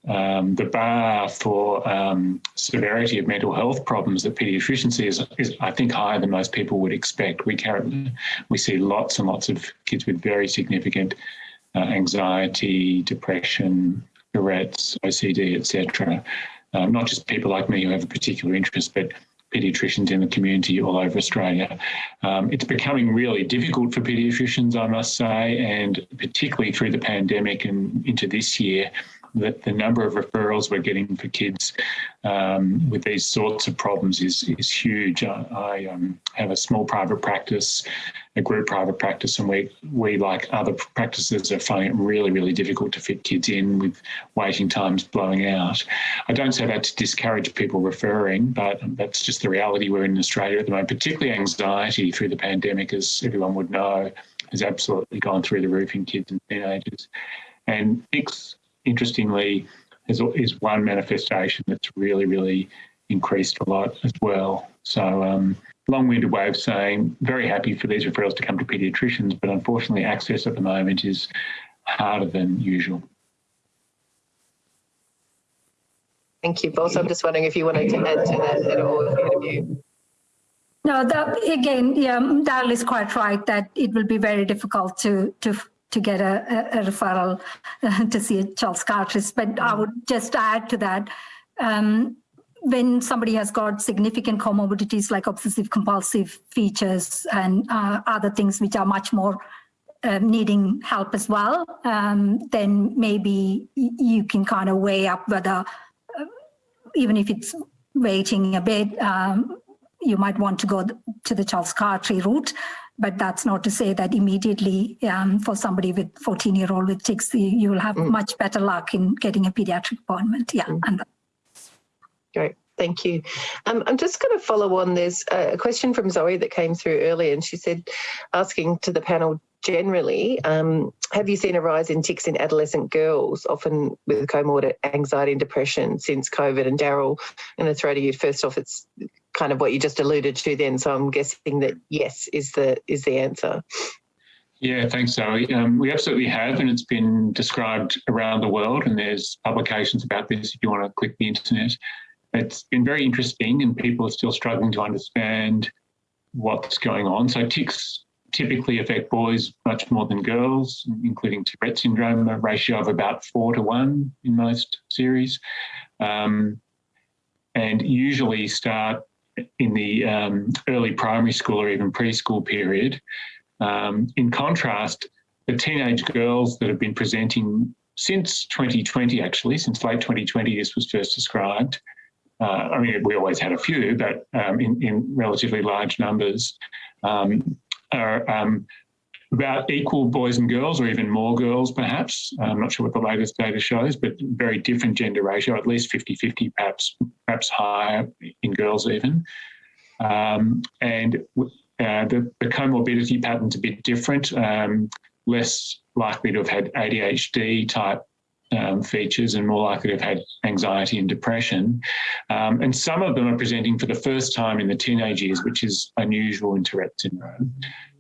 um, the bar for um, severity of mental health problems that paediatricians is, is, I think, higher than most people would expect. We carry, we see lots and lots of kids with very significant uh, anxiety, depression, Tourette's, OCD, etc. Um, not just people like me who have a particular interest, but paediatricians in the community all over Australia. Um, it's becoming really difficult for paediatricians, I must say, and particularly through the pandemic and into this year, that the number of referrals we're getting for kids um, with these sorts of problems is is huge. I, I um, have a small private practice, a group private practice, and we we like other practices are finding it really really difficult to fit kids in with waiting times blowing out. I don't say that to discourage people referring, but that's just the reality we're in Australia at the moment. Particularly anxiety through the pandemic, as everyone would know, has absolutely gone through the roof in kids and teenagers. And interestingly, is, is one manifestation that's really, really increased a lot as well. So, um, long-winded way of saying very happy for these referrals to come to paediatricians, but unfortunately, access at the moment is harder than usual.
Thank you, both. I'm just wondering if you wanted to add to that at all, if you.
No, that, again, yeah, Daryl is quite right that it will be very difficult to to to get a, a, a referral uh, to see a child psychiatrist. But I would just add to that, um, when somebody has got significant comorbidities like obsessive compulsive features and uh, other things which are much more uh, needing help as well, um, then maybe you can kind of weigh up whether, uh, even if it's waiting a bit, um, you might want to go to the child psychiatry route but that's not to say that immediately um, for somebody with 14 year old with tics, you will have mm. much better luck in getting a pediatric appointment. Yeah. Mm.
Great. Thank you. Um, I'm just going to follow on. There's a question from Zoe that came through earlier, and she said, asking to the panel generally, um, have you seen a rise in tics in adolescent girls, often with comorbid anxiety and depression since COVID? And Daryl, I'm going to throw to you first off. It's kind of what you just alluded to then. So I'm guessing that yes is the is the answer.
Yeah, thanks, Zoe. Um, we absolutely have, and it's been described around the world, and there's publications about this if you want to click the internet. It's been very interesting, and people are still struggling to understand what's going on. So tics typically affect boys much more than girls, including Tourette syndrome, a ratio of about four to one in most series, um, and usually start in the um, early primary school or even preschool period. Um, in contrast, the teenage girls that have been presenting since 2020, actually, since late 2020, this was first described. Uh, I mean, we always had a few, but um, in, in, relatively large numbers, um, are um, about equal boys and girls, or even more girls, perhaps. I'm not sure what the latest data shows, but very different gender ratio, at least 50 50, perhaps, perhaps higher in girls, even. Um, and uh, the, the, comorbidity pattern's a bit different, um, less likely to have had ADHD type um, features and more likely to have had anxiety and depression. Um, and some of them are presenting for the first time in the teenage years, which is unusual in Tourette syndrome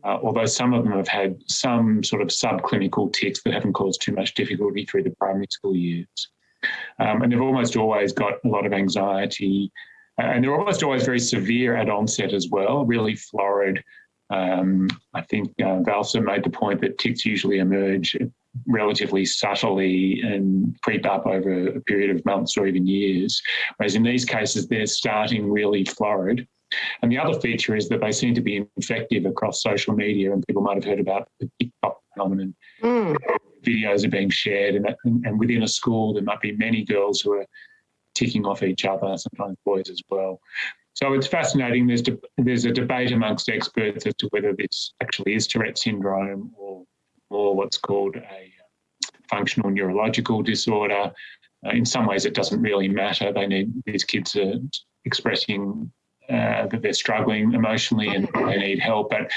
uh, although some of them have had some sort of subclinical tics that haven't caused too much difficulty through the primary school years. Um, and they've almost always got a lot of anxiety, uh, and they're almost always very severe at onset as well, really florid. Um, I think uh, Valsa made the point that tics usually emerge relatively subtly and creep up over a period of months or even years. Whereas in these cases, they're starting really florid and the other feature is that they seem to be infective across social media, and people might have heard about the TikTok phenomenon. Mm. Videos are being shared, and, and within a school, there might be many girls who are ticking off each other, sometimes boys as well. So it's fascinating. There's de- there's a debate amongst experts as to whether this actually is Tourette syndrome or or what's called a uh, functional neurological disorder. Uh, in some ways, it doesn't really matter. They need these kids are expressing uh, that they're struggling emotionally and they need help. But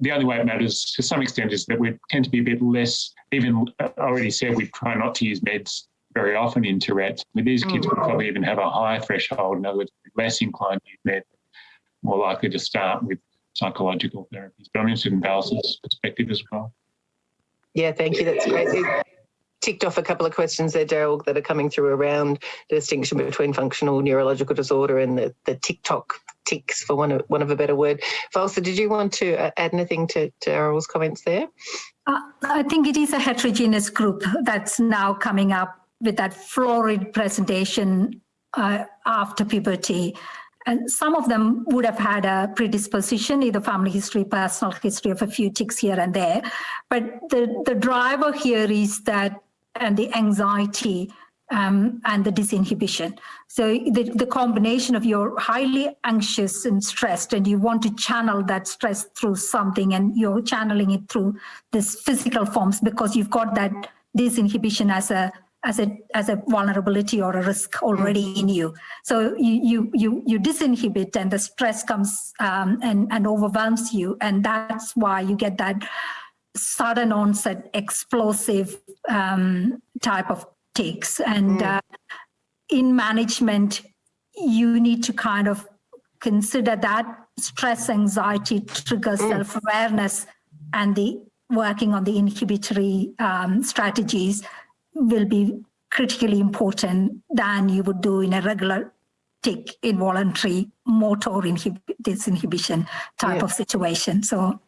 the only way it matters to some extent is that we tend to be a bit less, even I already said we try not to use meds very often in Tourette's. With these kids, would probably even have a higher threshold. In other words, less inclined to use meds, more likely to start with psychological therapies. But I'm interested in Val's perspective as well.
Yeah, thank you. That's great. It ticked off a couple of questions there, Daryl, that are coming through around the distinction between functional neurological disorder and the, the TikTok tics, for one of, one of a better word. Valsa, did you want to uh, add anything to, to Daryl's comments there?
Uh, I think it is a heterogeneous group that's now coming up with that florid presentation uh, after puberty. And some of them would have had a predisposition, either family history, personal history of a few tics here and there. But the, the driver here is that, and the anxiety um, and the disinhibition. So the, the combination of you're highly anxious and stressed and you want to channel that stress through something and you're channeling it through this physical forms because you've got that disinhibition as a as a as a vulnerability or a risk already in you. So you you you you disinhibit and the stress comes um, and and overwhelms you, and that's why you get that sudden onset explosive um, type of tics. And mm. uh, in management, you need to kind of consider that stress anxiety triggers mm. self-awareness and the working on the inhibitory um, strategies will be critically important than you would do in a regular tic involuntary motor inhib disinhibition type yeah. of situation. So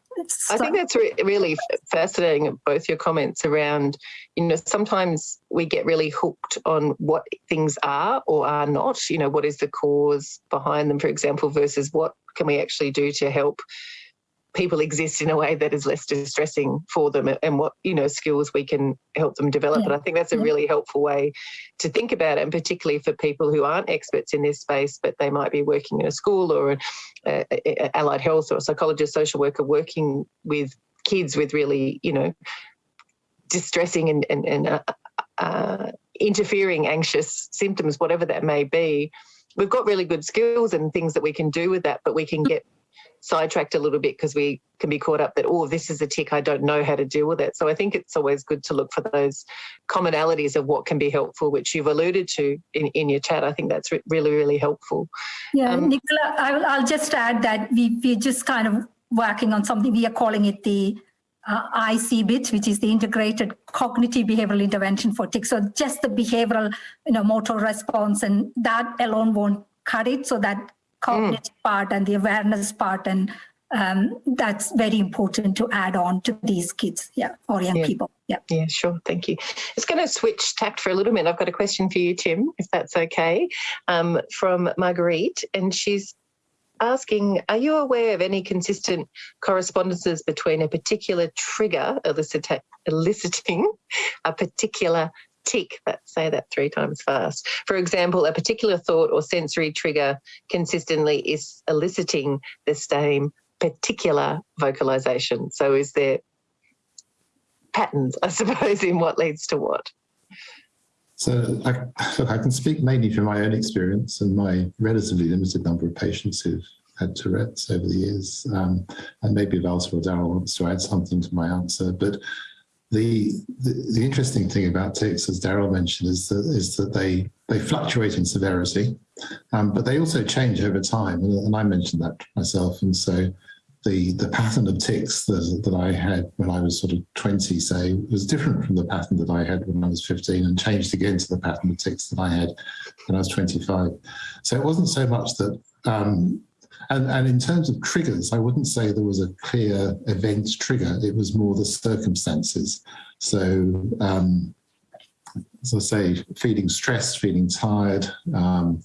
I think that's re really fascinating, both your comments around, you know, sometimes we get really hooked on what things are or are not, you know, what is the cause behind them, for example, versus what can we actually do to help people exist in a way that is less distressing for them and what you know skills we can help them develop. Yeah. and i think that's a really helpful way to think about it and particularly for people who aren't experts in this space but they might be working in a school or a, a, allied health or a psychologist social worker working with kids with really you know distressing and, and, and uh, uh, interfering anxious symptoms whatever that may be. We've got really good skills and things that we can do with that but we can get sidetracked a little bit because we can be caught up that, oh, this is a tic, I don't know how to deal with it. So I think it's always good to look for those commonalities of what can be helpful, which you've alluded to in, in your chat. I think that's re really, really helpful.
Yeah, um, Nicola, I'll, I'll just add that we, we're just kind of working on something, we are calling it the uh, ICBIT, which is the integrated cognitive behavioral intervention for tics. So just the behavioral, you know, motor response and that alone won't cut it. So that cognitive mm. part and the awareness part and um, that's very important to add on to these kids, yeah, or young
yeah.
people. Yeah.
Yeah, sure. Thank you. It's going to switch tact for a little minute. I've got a question for you, Tim, if that's okay, um, from Marguerite, and she's asking, are you aware of any consistent correspondences between a particular trigger elicit eliciting a particular tic, that say that three times fast. For example, a particular thought or sensory trigger consistently is eliciting the same particular vocalization. So is there patterns, I suppose, in what leads to what?
So I, look, I can speak mainly from my own experience and my relatively limited number of patients who've had Tourette's over the years. Um, and maybe or Daryl wants to add something to my answer. But the, the, interesting thing about tics, as Daryl mentioned, is that is that they they fluctuate in severity, um, but they also change over time, and, and, I mentioned that myself. And so, the the pattern of tics that, that I had when I was sort of 20, say, was different from the pattern that I had when I was 15, and changed again to the pattern of tics that I had when I was 25. So it wasn't so much that um, and, and in terms of triggers, I wouldn't say there was a clear event trigger. It was more the circumstances. So, um, as I say, feeling stressed, feeling tired, um,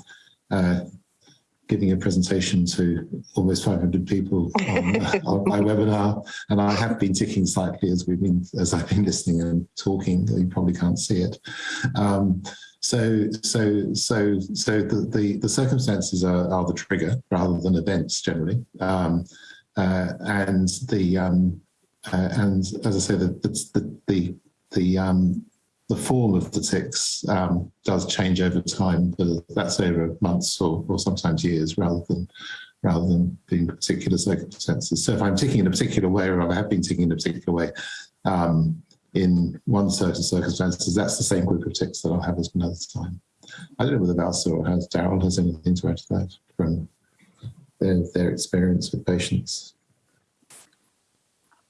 uh, giving a presentation to almost 500 people on, on, my webinar, and I have been ticking slightly as we've been as I've been listening and talking. You probably can't see it. Um, so, so, so, so the, the, the circumstances are, are, the trigger rather than events generally. Um, uh, and the, um, uh, and as I say, the, the, the, the, um, the form of the tics um, does change over time, but that's over months or, or sometimes years rather than rather than being particular circumstances. So if I'm ticking in a particular way or I have been ticking in a particular way um, in one certain circumstances, that's the same group of tics that I'll have as another time. I don't know whether Valsa or has Daryl has anything to add to that from their, their experience with patients.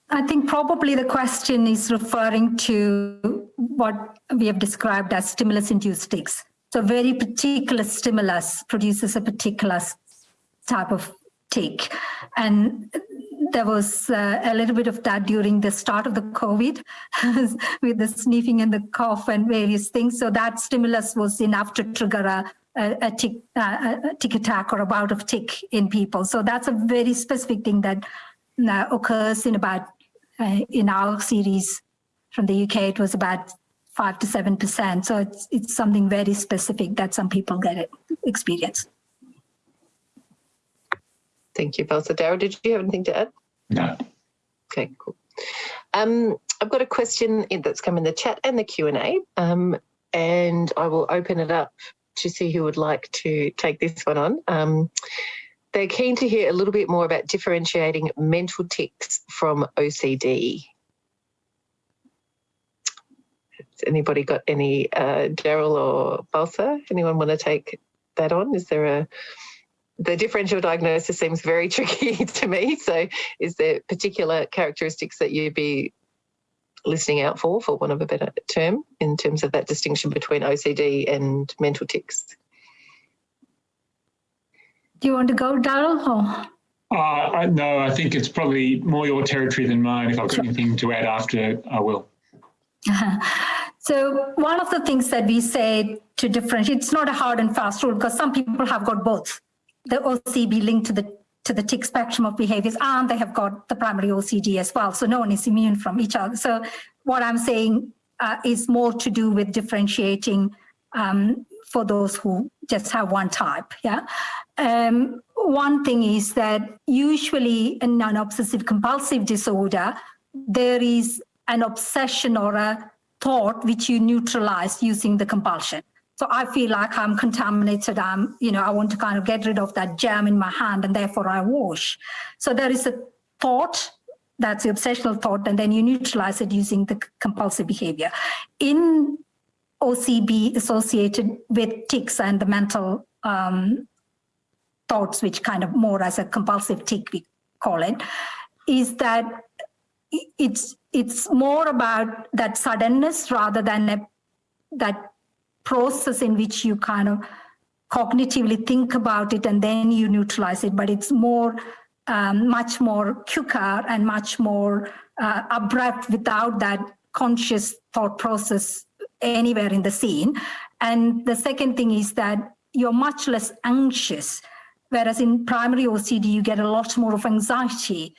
I think probably the question is referring to what we have described as stimulus-induced tics. So very particular stimulus produces a particular type of tic. And there was uh, a little bit of that during the start of the COVID with the sniffing and the cough and various things. So that stimulus was enough to trigger a, a, a, tic, uh, a tic attack or a bout of tic in people. So that's a very specific thing that uh, occurs in about uh, in our series from the UK, it was about five to seven percent. So it's it's something very specific that some people get it experience.
Thank you, Valsa. Daryl, did you have anything to add?
No.
Okay, cool. Um, I've got a question that's come in the chat and the Q&A, um, and I will open it up to see who would like to take this one on. Um, they're keen to hear a little bit more about differentiating mental tics from OCD. Has anybody got any, uh, Daryl or Valsa? Anyone want to take that on? Is there a, the differential diagnosis seems very tricky to me. So is there particular characteristics that you'd be listening out for, for one of a better term, in terms of that distinction between OCD and mental tics?
Do you want to go, Daryl?
Uh, I, no, I think it's probably more your territory than mine. If I've got sure. anything to add after, I will.
So one of the things that we say to differentiate, it's not a hard and fast rule because some people have got both the OCB linked to the to the tic spectrum of behaviors and they have got the primary OCD as well. So no one is immune from each other. So what I'm saying uh, is more to do with differentiating um, for those who just have one type. Yeah. Um, one thing is that usually in an obsessive compulsive disorder, there is an obsession or a thought which you neutralize using the compulsion. So I feel like I'm contaminated. I'm, you know, I want to kind of get rid of that germ in my hand and therefore I wash. So there is a thought that's the obsessional thought, and then you neutralize it using the compulsive behavior. In OCB associated with tics and the mental um, thoughts, which kind of more as a compulsive tic, we call it, is that it's it's more about that suddenness rather than a, that process in which you kind of cognitively think about it and then you neutralize it, but it's more, um, much more quicker and much more uh, abrupt without that conscious thought process anywhere in the scene. And the second thing is that you're much less anxious, whereas in primary OCD, you get a lot more of anxiety.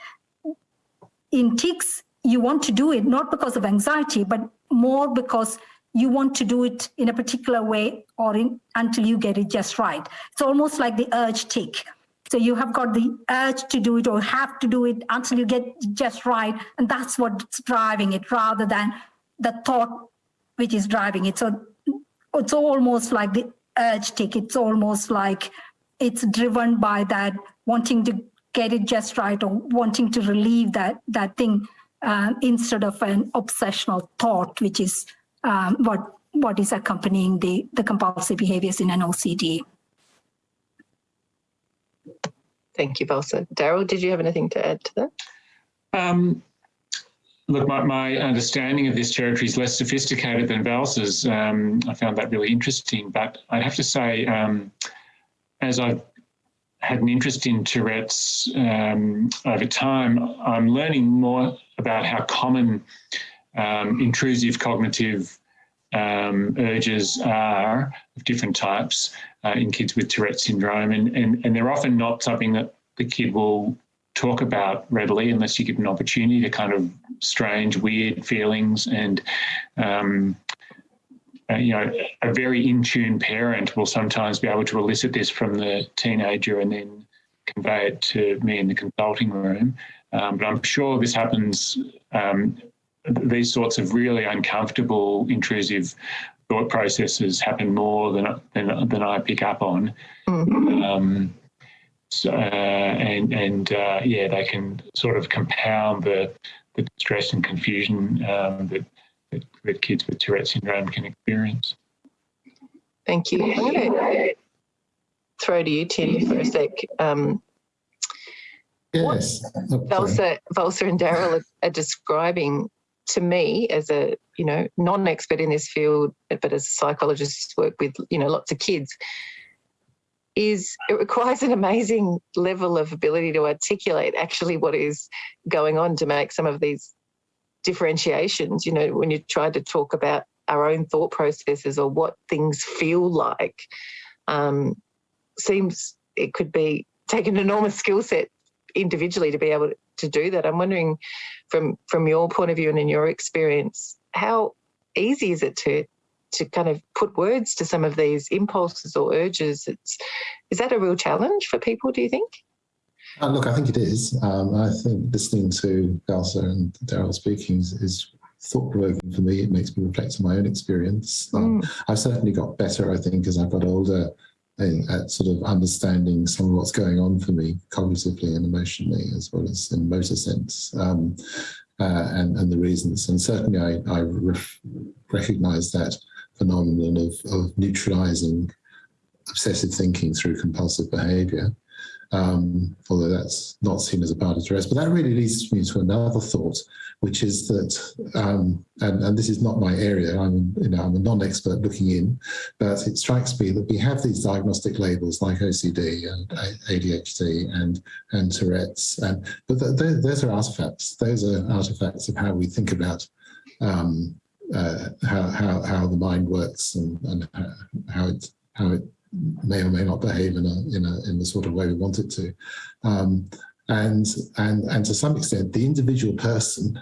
In tics, you want to do it not because of anxiety, but more because you want to do it in a particular way or in, until you get it just right. It's almost like the urge tic. So you have got the urge to do it or have to do it until you get just right. And that's what's driving it rather than the thought which is driving it. So it's almost like the urge tic. It's almost like it's driven by that wanting to get it just right or wanting to relieve that, that thing uh, instead of an obsessional thought, which is um, what what is accompanying the, the compulsive behaviors in an OCD.
Thank you, Valsa. Daryl, did you have anything to add to that?
Um, look, my, my, understanding of this territory is less sophisticated than Valsa's. Um, I found that really interesting, but I'd have to say, um, as I've had an interest in Tourette's um, over time, I'm learning more about how common um, intrusive cognitive um, urges are of different types uh, in kids with Tourette syndrome, and, and, and they're often not something that the kid will talk about readily unless you give an opportunity to kind of strange, weird feelings and um, uh, you know, a very in tune parent will sometimes be able to elicit this from the teenager and then convey it to me in the consulting room. Um, but I'm sure this happens um, these sorts of really uncomfortable, intrusive thought processes happen more than than, than I pick up on. Mm-hmm. Um, So, uh, and and uh, yeah, they can sort of compound the the stress and confusion um, that, that that kids with Tourette syndrome can experience.
Thank you. I'm going to throw to you, Tim, for a sec. Um,
Yes. Oh, sorry.
Valsa, Valsa and Daryl are, are describing to me as a you know non-expert in this field, but as a psychologist work with you know lots of kids, is it requires an amazing level of ability to articulate actually what is going on to make some of these differentiations. You know, when you try to talk about our own thought processes or what things feel like, um, seems it could be take an enormous skill set individually to be able to do that. I'm wondering from from your point of view and in your experience, how easy is it to to kind of put words to some of these impulses or urges? It's is that a real challenge for people, do you think?
Uh, look, I think it is. Um, I think listening to Valsa and Daryl speaking is, is thought provoking for me. It makes me reflect on my own experience. Um, I've certainly got better, I think, as I've got older at sort of understanding some of what's going on for me cognitively and emotionally, as well as in motor sense. Um, uh, and, and the reasons. And certainly I, I recognize that phenomenon of, of neutralizing obsessive thinking through compulsive behavior um, although that's not seen as a part of Tourette's. But that really leads me to another thought, which is that, um, and, and this is not my area, I'm, you know, I'm a non-expert looking in, but it strikes me that we have these diagnostic labels like OCD and ADHD and, and Tourette's, and, but th th those are artifacts. Those are artifacts of how we think about um, uh, how, how, how the mind works and, and how it, how it may or may not behave in a in a in the sort of way we want it to, um, and and and to some extent, the individual person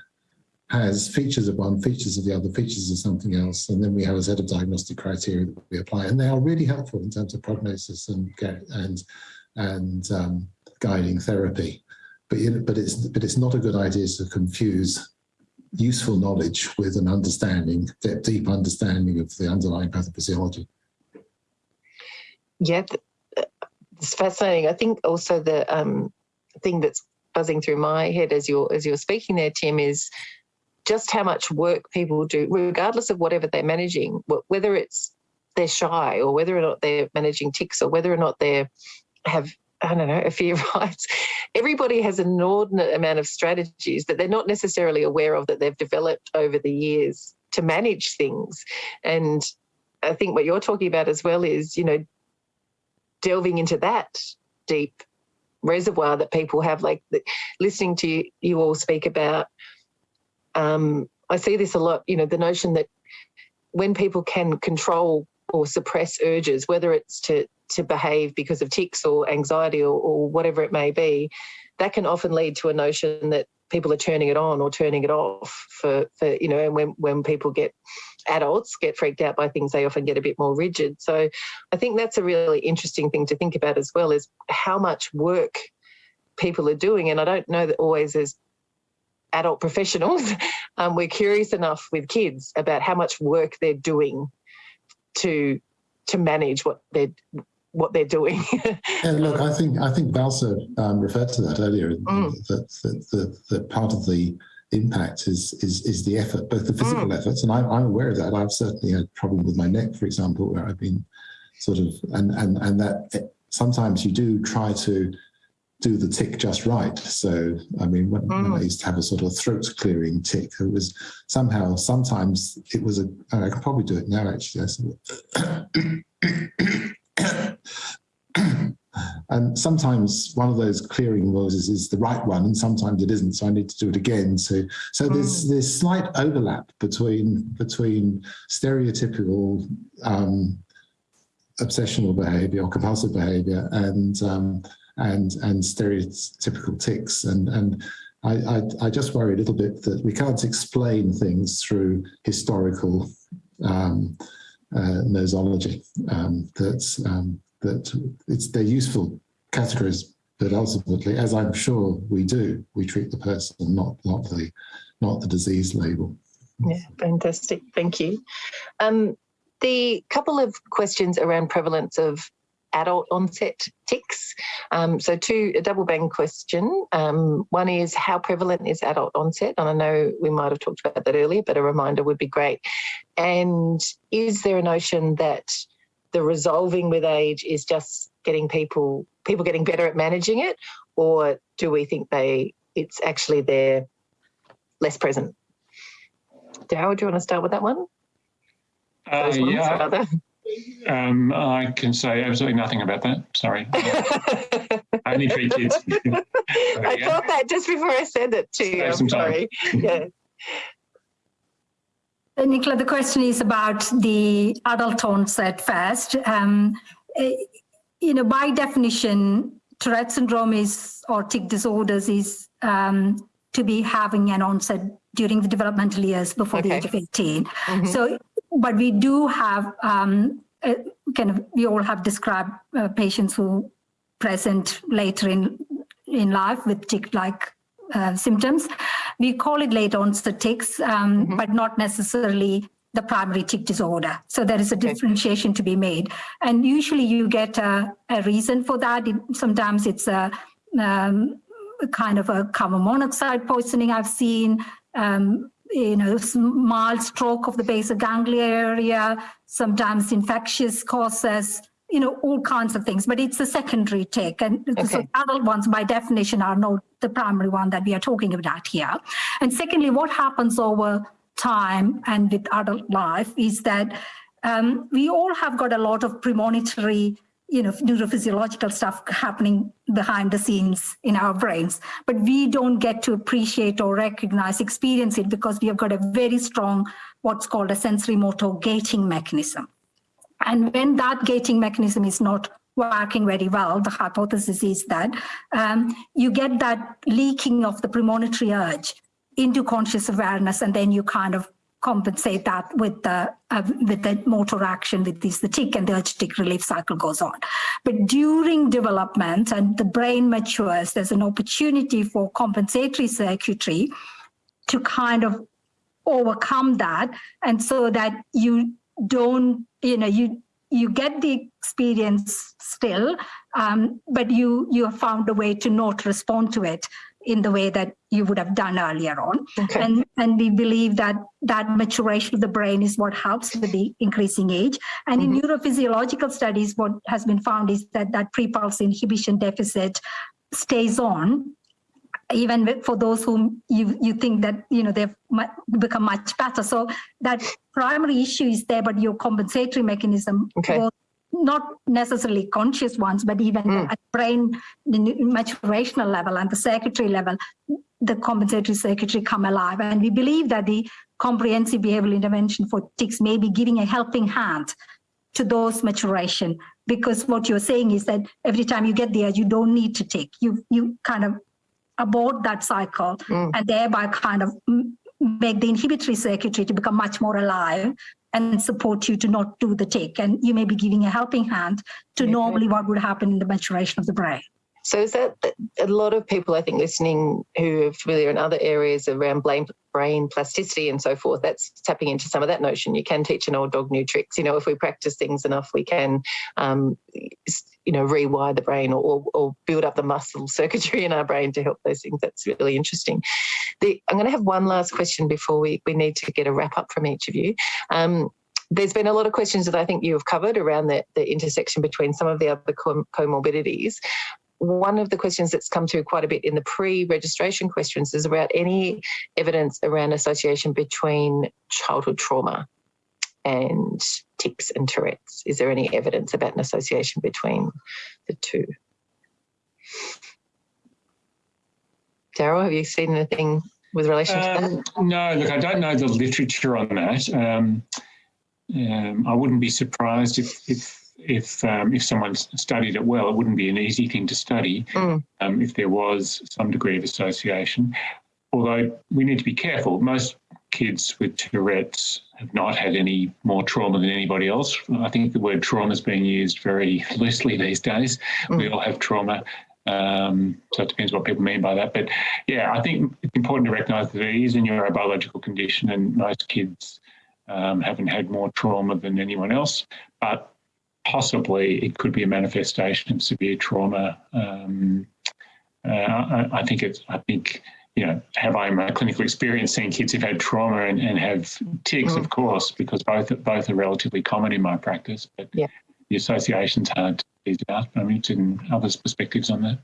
has features of one, features of the other, features of something else, and then we have a set of diagnostic criteria that we apply, and they are really helpful in terms of prognosis and and and um, guiding therapy. But you know, but it's but it's not a good idea to confuse useful knowledge with an understanding, deep understanding of the underlying pathophysiology.
Yeah, uh, it's fascinating. I think also the um, thing that's buzzing through my head as you're as you're speaking there, Tim, is just how much work people do, regardless of whatever they're managing, whether it's they're shy or whether or not they're managing tics or whether or not they have I don't know a fear of heights. Everybody has an inordinate amount of strategies that they're not necessarily aware of that they've developed over the years to manage things. And I think what you're talking about as well is, you know, delving into that deep reservoir that people have, like the, listening to you, you all speak about. Um, I see this a lot, you know, the notion that when people can control or suppress urges, whether it's to to behave because of tics or anxiety or, or whatever it may be, that can often lead to a notion that people are turning it on or turning it off for, for you know, and when, when people get adults get freaked out by things, they often get a bit more rigid. So I think that's a really interesting thing to think about as well is how much work people are doing. And I don't know that always as adult professionals, um, we're curious enough with kids about how much work they're doing to to manage what they're what they're doing.
And look, I think I think Valsa um, referred to that earlier.
Mm.
That, that, that, that part of the impact is is is the effort, both the physical
Mm.
efforts, and I'm, I'm aware of that. I've certainly had problem with my neck, for example, where I've been sort of and and and that eh, sometimes you do try to do the tic just right. So I mean, when, when I used to have a sort of throat clearing tic, it was somehow sometimes it was a. I I can probably do it now actually. I sort of and sometimes one of those clearing noises is the right one, and sometimes it isn't. So I need to do it again. So so there's there's slight overlap between between stereotypical um, obsessional behavior or compulsive behavior and um, and and stereotypical tics and and. I, I, I just worry a little bit that we can't explain things through historical um, uh, nosology. Um, that um, that it's they're useful categories, but ultimately, as I'm sure we do, we treat the person, not not the not the disease label.
Yeah, fantastic. Thank you. Um, the couple of questions around prevalence of adult onset tics. Um, so two, a double bang question. Um, one is how prevalent is adult onset? And I know we might have talked about that earlier, but a reminder would be great. And is there a notion that the resolving with age is just getting people, people getting better at managing it? Or do we think they, it's actually they're less present? Daryl, do you want to start with that one?
Uh, yeah. Um, I can say absolutely nothing about that. Sorry. Only three kids.
I
go.
thought that just before I said it to you. I'm
some time.
sorry. Yeah.
Uh, Nicola, the question is about the adult onset first. Um, eh, you know, by definition, Tourette syndrome is or tic disorders is um, to be having an onset during the developmental years before the age of 18.
Mhm.
So, but we do have um, uh, kind of we all have described uh, patients who present later in in life with tic-like uh, symptoms. We call it late onset tics, um,
Mhm.
but not necessarily the primary tick disorder. So there is a differentiation to be made. And usually you get a, a reason for that. It- sometimes it's a, um, kind of a carbon monoxide poisoning I've seen, um, you know, mild stroke of the basal ganglia area, sometimes infectious causes, you know, all kinds of things, but it's a secondary tic. And so adult ones by definition are not the primary one that we are talking about here. And secondly, what happens over time and with adult life is that um, we all have got a lot of premonitory you know, neurophysiological stuff happening behind the scenes in our brains, but we don't get to appreciate or recognize, experience it because we have got a very strong, what's called a sensory motor gating mechanism. And when that gating mechanism is not working very well, the hypothesis is that um, you get that leaking of the premonitory urge into conscious awareness, and then you kind of compensate that with the uh, with the motor action with this the tic and the urge relief cycle goes on. But during development and the brain matures, there's an opportunity for compensatory circuitry to kind of overcome that and so that you don't you know you you get the experience still um, but you you have found a way to not respond to it in the way that you would have done earlier on
Okay.
and and we believe that that maturation of the brain is what helps with the increasing age and in mm-hmm. neurophysiological studies what has been found is that that pre-pulse inhibition deficit stays on even for those whom you you think that you know they've become much better so that primary issue is there but your compensatory mechanism
Okay.
Not necessarily conscious ones but even
Mm.
at brain the maturational level and the circuitry level the compensatory circuitry come alive and we believe that the comprehensive behavioral intervention for tics may be giving a helping hand to those maturation because what you're saying is that every time you get there you don't need to take you you kind of abort that cycle
Mm.
and thereby kind of make the inhibitory circuitry to become much more alive and support you to not do the tic. And you may be giving a helping hand to normally what would happen in the maturation of the brain
So is that a lot of people, I think, listening who are familiar in other areas around brain, plasticity and so forth, that's tapping into some of that notion. You can teach an old dog new tricks. You know, if we practice things enough, we can, um, you know, rewire the brain or, or, or build up the muscle circuitry in our brain to help those things. That's really interesting. The, I'm going to have one last question before we, we need to get a wrap up from each of you. Um, there's been a lot of questions that I think you have covered around the, the intersection between some of the other com- comorbidities one of the questions that's come through quite a bit in the pre-registration questions is about any evidence around association between childhood trauma and tics and Tourette's. Is there any evidence about an association between the two? Daryl, have you seen anything with relation to that?
Um, no, look, I don't know the literature on that. Um, um, I wouldn't be surprised if if if um, if someone studied it well. It wouldn't be an easy thing to study
Mm.
um, if there was some degree of association. Although we need to be careful. Most kids with Tourette's have not had any more trauma than anybody else. I think the word trauma is being used very loosely these days. We all have trauma. Um, so it depends what people mean by that. But yeah, I think it's important to recognise that it is a neurobiological condition, and most kids um, haven't had more trauma than anyone else. But possibly it could be a manifestation of severe trauma. Um, uh, I, I, think it's, I think, you know, have I my clinical experience seeing kids who've had trauma and, and have tics, mm. of course, because both both are relatively common in my practice. But
yeah.
the association's hard to tease out. I'm interested in others' perspectives on that.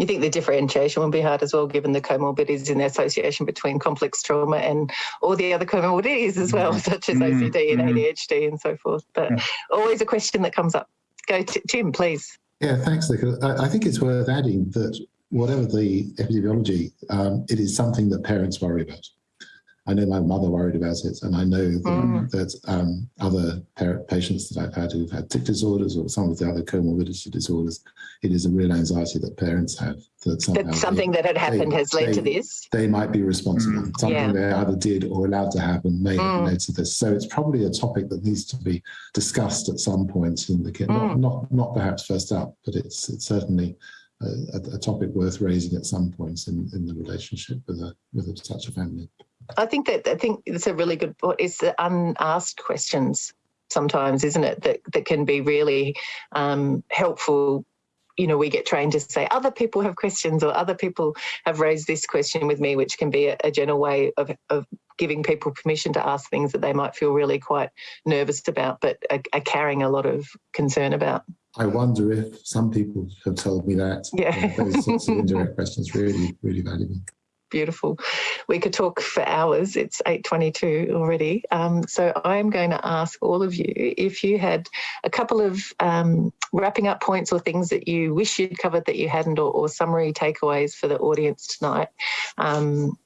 You think the differentiation will be hard as well, given the comorbidities and the association between complex trauma and all the other comorbidities as well, mm. such as OCD mm. and mm. ADHD and so forth. But yeah. always a question that comes up. Go, to, Tim, please.
Yeah, thanks, Nicola. I, I think it's worth adding that whatever the epidemiology, um, it is something that parents worry about. I know my mother worried about it, and I know that, mm. that um, other patients that I've had who've had tic disorders or some of the other comorbidity disorders, it is a real anxiety that parents have. That,
that something they, that had happened they, has led
they,
to this.
They might be responsible. Mm. Something yeah. they either did or allowed to happen may have mm. led to this. So it's probably a topic that needs to be discussed at some point in the kit. Not, mm. not, not perhaps first up, but it's, it's certainly a, a, topic worth raising at some points in, in the relationship with a with a, such a family.
I think that I think it's a really good point. It's the unasked questions sometimes, isn't it? That that can be really um, helpful. You know, we get trained to say other people have questions or other people have raised this question with me, which can be a, a general way of, of giving people permission to ask things that they might feel really quite nervous about, but are, are carrying a lot of concern about.
I wonder if some people have told me that.
Yeah.
those sorts of indirect questions really, really valuable
beautiful. We could talk for hours. It's 8.22 already. Um, so I'm going to ask all of you if you had a couple of um, wrapping up points or things that you wish you'd covered that you hadn't or, or summary takeaways for the audience tonight, um,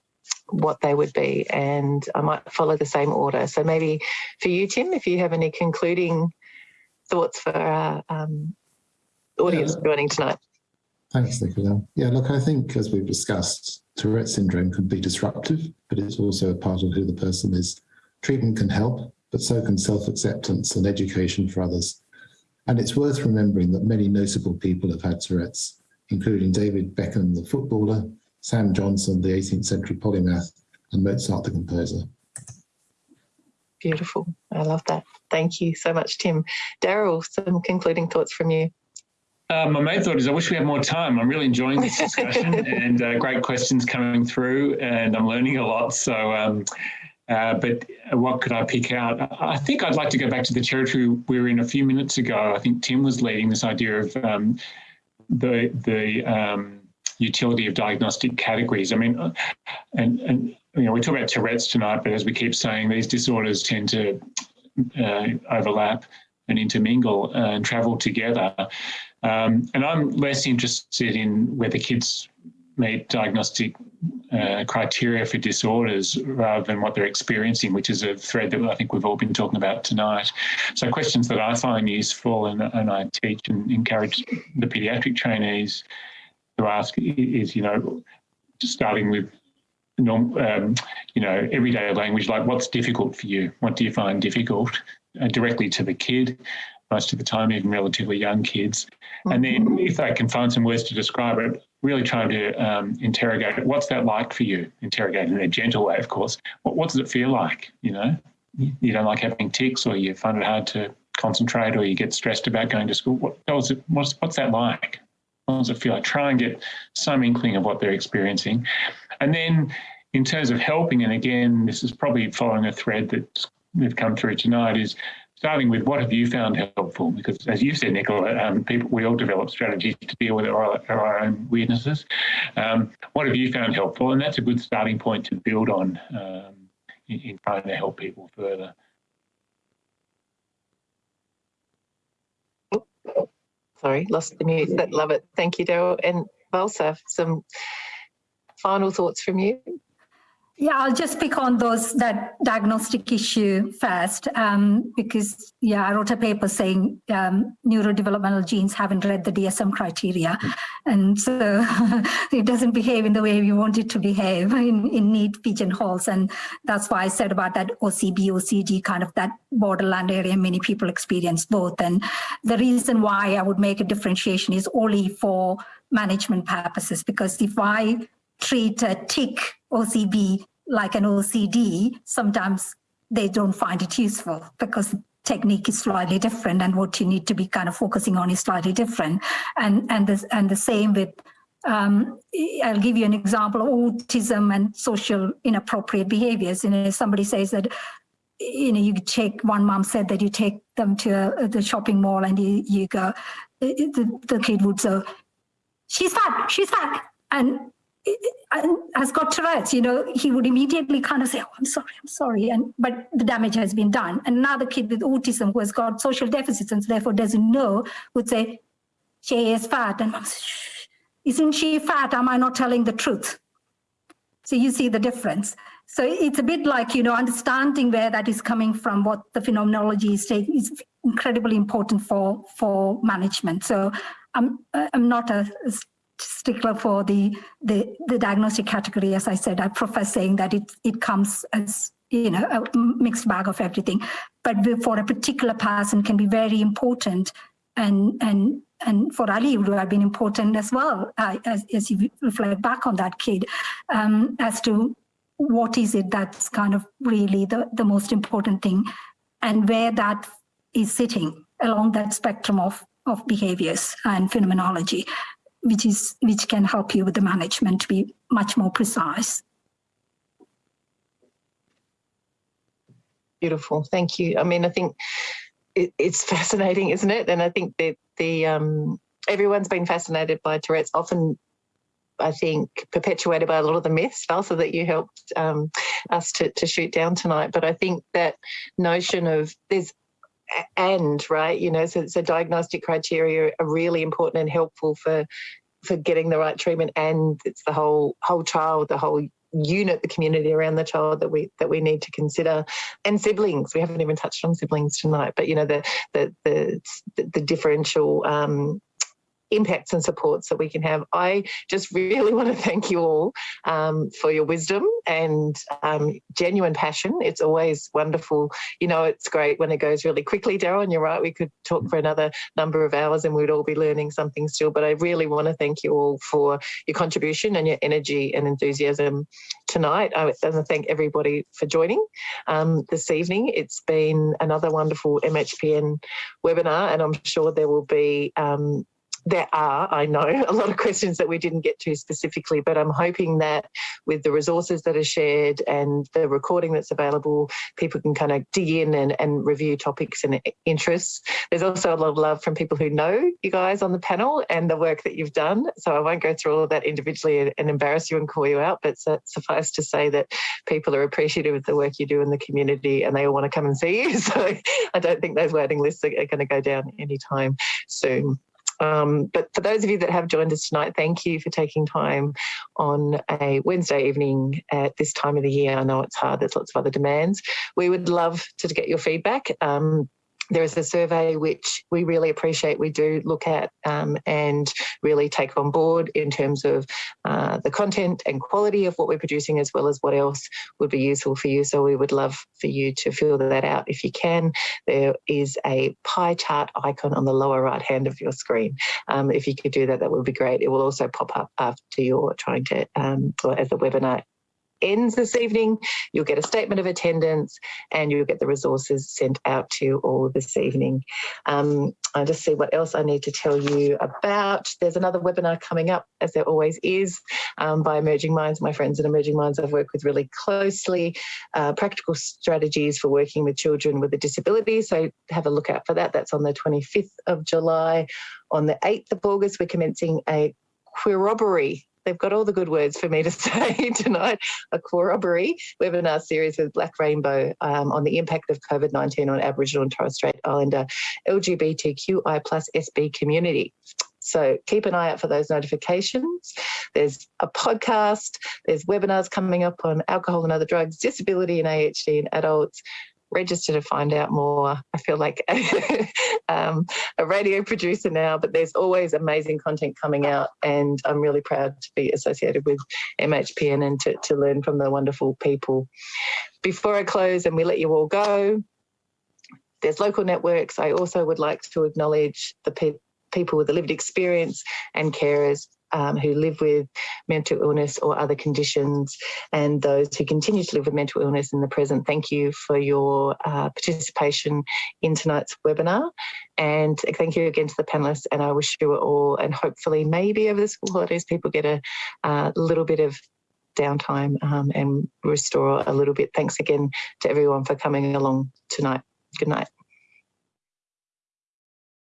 what they would be. And I might follow the same order. So maybe for you, Tim, if you have any concluding thoughts for our um, audience yeah. joining tonight.
Thanks, Nicola. Yeah, look, I think as we've discussed, Tourette syndrome can be disruptive, but it's also a part of who the person is. Treatment can help, but so can self-acceptance and education for others. And it's worth remembering that many notable people have had Tourette's, including David Beckham, the footballer, Sam Johnson, the 18th century polymath, and Mozart, the composer.
Beautiful. I love that. Thank you so much, Tim. Daryl, some concluding thoughts from you.
Uh, my main thought is I wish we had more time. I'm really enjoying this discussion and uh, great questions coming through and I'm learning a lot. So, um, uh, but what could I pick out? I think I'd like to go back to the territory we were in a few minutes ago. I think Tim was leading this idea of um, the, the um, utility of diagnostic categories. I mean, uh, and, and you know, we talk about Tourette's tonight, but as we keep saying, these disorders tend to uh, overlap and intermingle and travel together. Um, and I'm less interested in whether kids meet diagnostic uh, criteria for disorders rather than what they're experiencing, which is a thread that I think we've all been talking about tonight. So questions that I find useful and, and I teach and encourage the paediatric trainees to ask is, you know, starting with um, you know, everyday language, like what's difficult for you? What do you find difficult? Uh, directly to the kid most of the time, even relatively young kids. And then mm-hmm. if they can find some words to describe it, really trying to um, interrogate it. What's that like for you? Interrogate in a gentle way, of course. What, what does it feel like? You know, you don't like having tics or you find it hard to concentrate or you get stressed about going to school. What, what's, it, what's, what's that like? What does it feel like? Try and get some inkling of what they're experiencing. And then in terms of helping, and again, this is probably following a thread that we've come through tonight, is starting with what have you found helpful? Because as you said, Nicola, um, people we all develop strategies to deal with our, our own weirdnesses. Um, what have you found helpful? And that's a good starting point to build on um, in, in, trying to help people further.
Sorry, lost the mute. Love it. Thank you, Daryl. And Valsa, some final thoughts from you?
Yeah, I'll just pick on those that diagnostic issue first, um, because yeah, I wrote a paper saying um, neurodevelopmental genes haven't read the DSM criteria, and so it doesn't behave in the way we want it to behave in, in neat pigeonholes, and that's why I said about that OCB, OCD kind of that borderland area. Many people experience both, and the reason why I would make a differentiation is only for management purposes, because if I treat a tic OCB like an OCD, sometimes they don't find it useful because the technique is slightly different and what you need to be kind of focusing on is slightly different. And, and, the, and the same with, um, I'll give you an example of autism and social inappropriate behaviors. You know, somebody says that, you know, you take, one mom said that you take them to uh, the shopping mall and you, you go, the, the kid would say, she's fat, she's fat. And has got Tourette's, you know, he would immediately kind of say, oh, I'm sorry, I'm sorry. And but the damage has been done. And another kid with autism who has got social deficits and therefore doesn't know would say, she is fat. And mom says, isn't she fat? Am I not telling the truth? So you see the difference. So it's a bit like, you know, understanding where that is coming from, what the phenomenology is taking is incredibly important for, for management. So I'm, I'm not a stickler for the, the, the diagnostic category. As I said, I prefer saying that it, it comes as you know, a mixed bag of everything. But for a particular person can be very important and and and for Ali it would have been important as well uh, as, as you reflect back on that kid um, as to what is it that's kind of really the, the most important thing and where that is sitting along that spectrum of, of behaviors and phenomenology which is which can help you with the management to be much more precise.
Beautiful, thank you. I mean, I think it, it's fascinating, isn't it? And I think that the um, everyone's been fascinated by Tourette's. Often, I think perpetuated by a lot of the myths, also that you helped um, us to, to shoot down tonight. But I think that notion of there's and right? You know so, so diagnostic criteria are really important and helpful for for getting the right treatment. And it's the whole whole child the whole unit the community around the child that we that we need to consider. And siblings we haven't even touched on siblings tonight but you know the the the, the differential um, impacts and supports that we can have. I just really want to thank you all um, for your wisdom and um, genuine passion. It's always wonderful. You know, it's great when it goes really quickly, Daryl, and you're right, we could talk for another number of hours and we'd all be learning something still. But I really want to thank you all for your contribution and your energy and enthusiasm tonight. I want to thank everybody for joining um, this evening. It's been another wonderful MHPN webinar and I'm sure there will be um, there are, I know, a lot of questions that we didn't get to specifically, but I'm hoping that with the resources that are shared and the recording that's available, people can kind of dig in and, and review topics and interests. There's also a lot of love from people who know you guys on the panel and the work that you've done. So I won't go through all of that individually and, embarrass you and call you out, but suffice to say that people are appreciative of the work you do in the community and they all want to come and see you. So I don't think those waiting lists are, are going to go down anytime soon. Um, but for those of you that have joined us tonight, thank you for taking time on a Wednesday evening at this time of the year. I know it's hard, there's lots of other demands. We would love to get your feedback. Um, there is a survey which we really appreciate we do look at um, and really take on board in terms of uh, the content and quality of what we're producing as well as what else would be useful for you. So we would love for you to fill that out if you can. There is a pie chart icon on the lower right hand of your screen. Um, if you could do that, that would be great. It will also pop up after you're trying to, um, or as the webinar ends this evening, you'll get a statement of attendance and you'll get the resources sent out to you all this evening. Um, I'll just see what else I need to tell you about. There's another webinar coming up, as there always is, um, by Emerging Minds. My friends at Emerging Minds I've worked with really closely, uh, practical strategies for working with children with a disability. So have a look out for that. That's on the 25th of July. On the 8th of August, we're commencing a corroboree they've got all the good words for me to say tonight, a corroboree webinar series with Black Rainbow um, on the impact of COVID-19 on Aboriginal and Torres Strait Islander LGBTQI plus SB community. So keep an eye out for those notifications. There's a podcast, there's webinars coming up on alcohol and other drugs, disability and AHD in adults, register to find out more. I feel like um, a radio producer now, but there's always amazing content coming out and I'm really proud to be associated with MHPN and to, to learn from the wonderful people. Before I close and we let you all go, there's local networks. I also would like to acknowledge the people people with the lived experience and carers um, who live with mental illness or other conditions and those who continue to live with mental illness in the present. Thank you for your uh, participation in tonight's webinar. And thank you again to the panelists. And I wish you all, and hopefully maybe over the school holidays, people get a uh, little bit of downtime um, and restore a little bit. Thanks again to everyone for coming along tonight. Good night.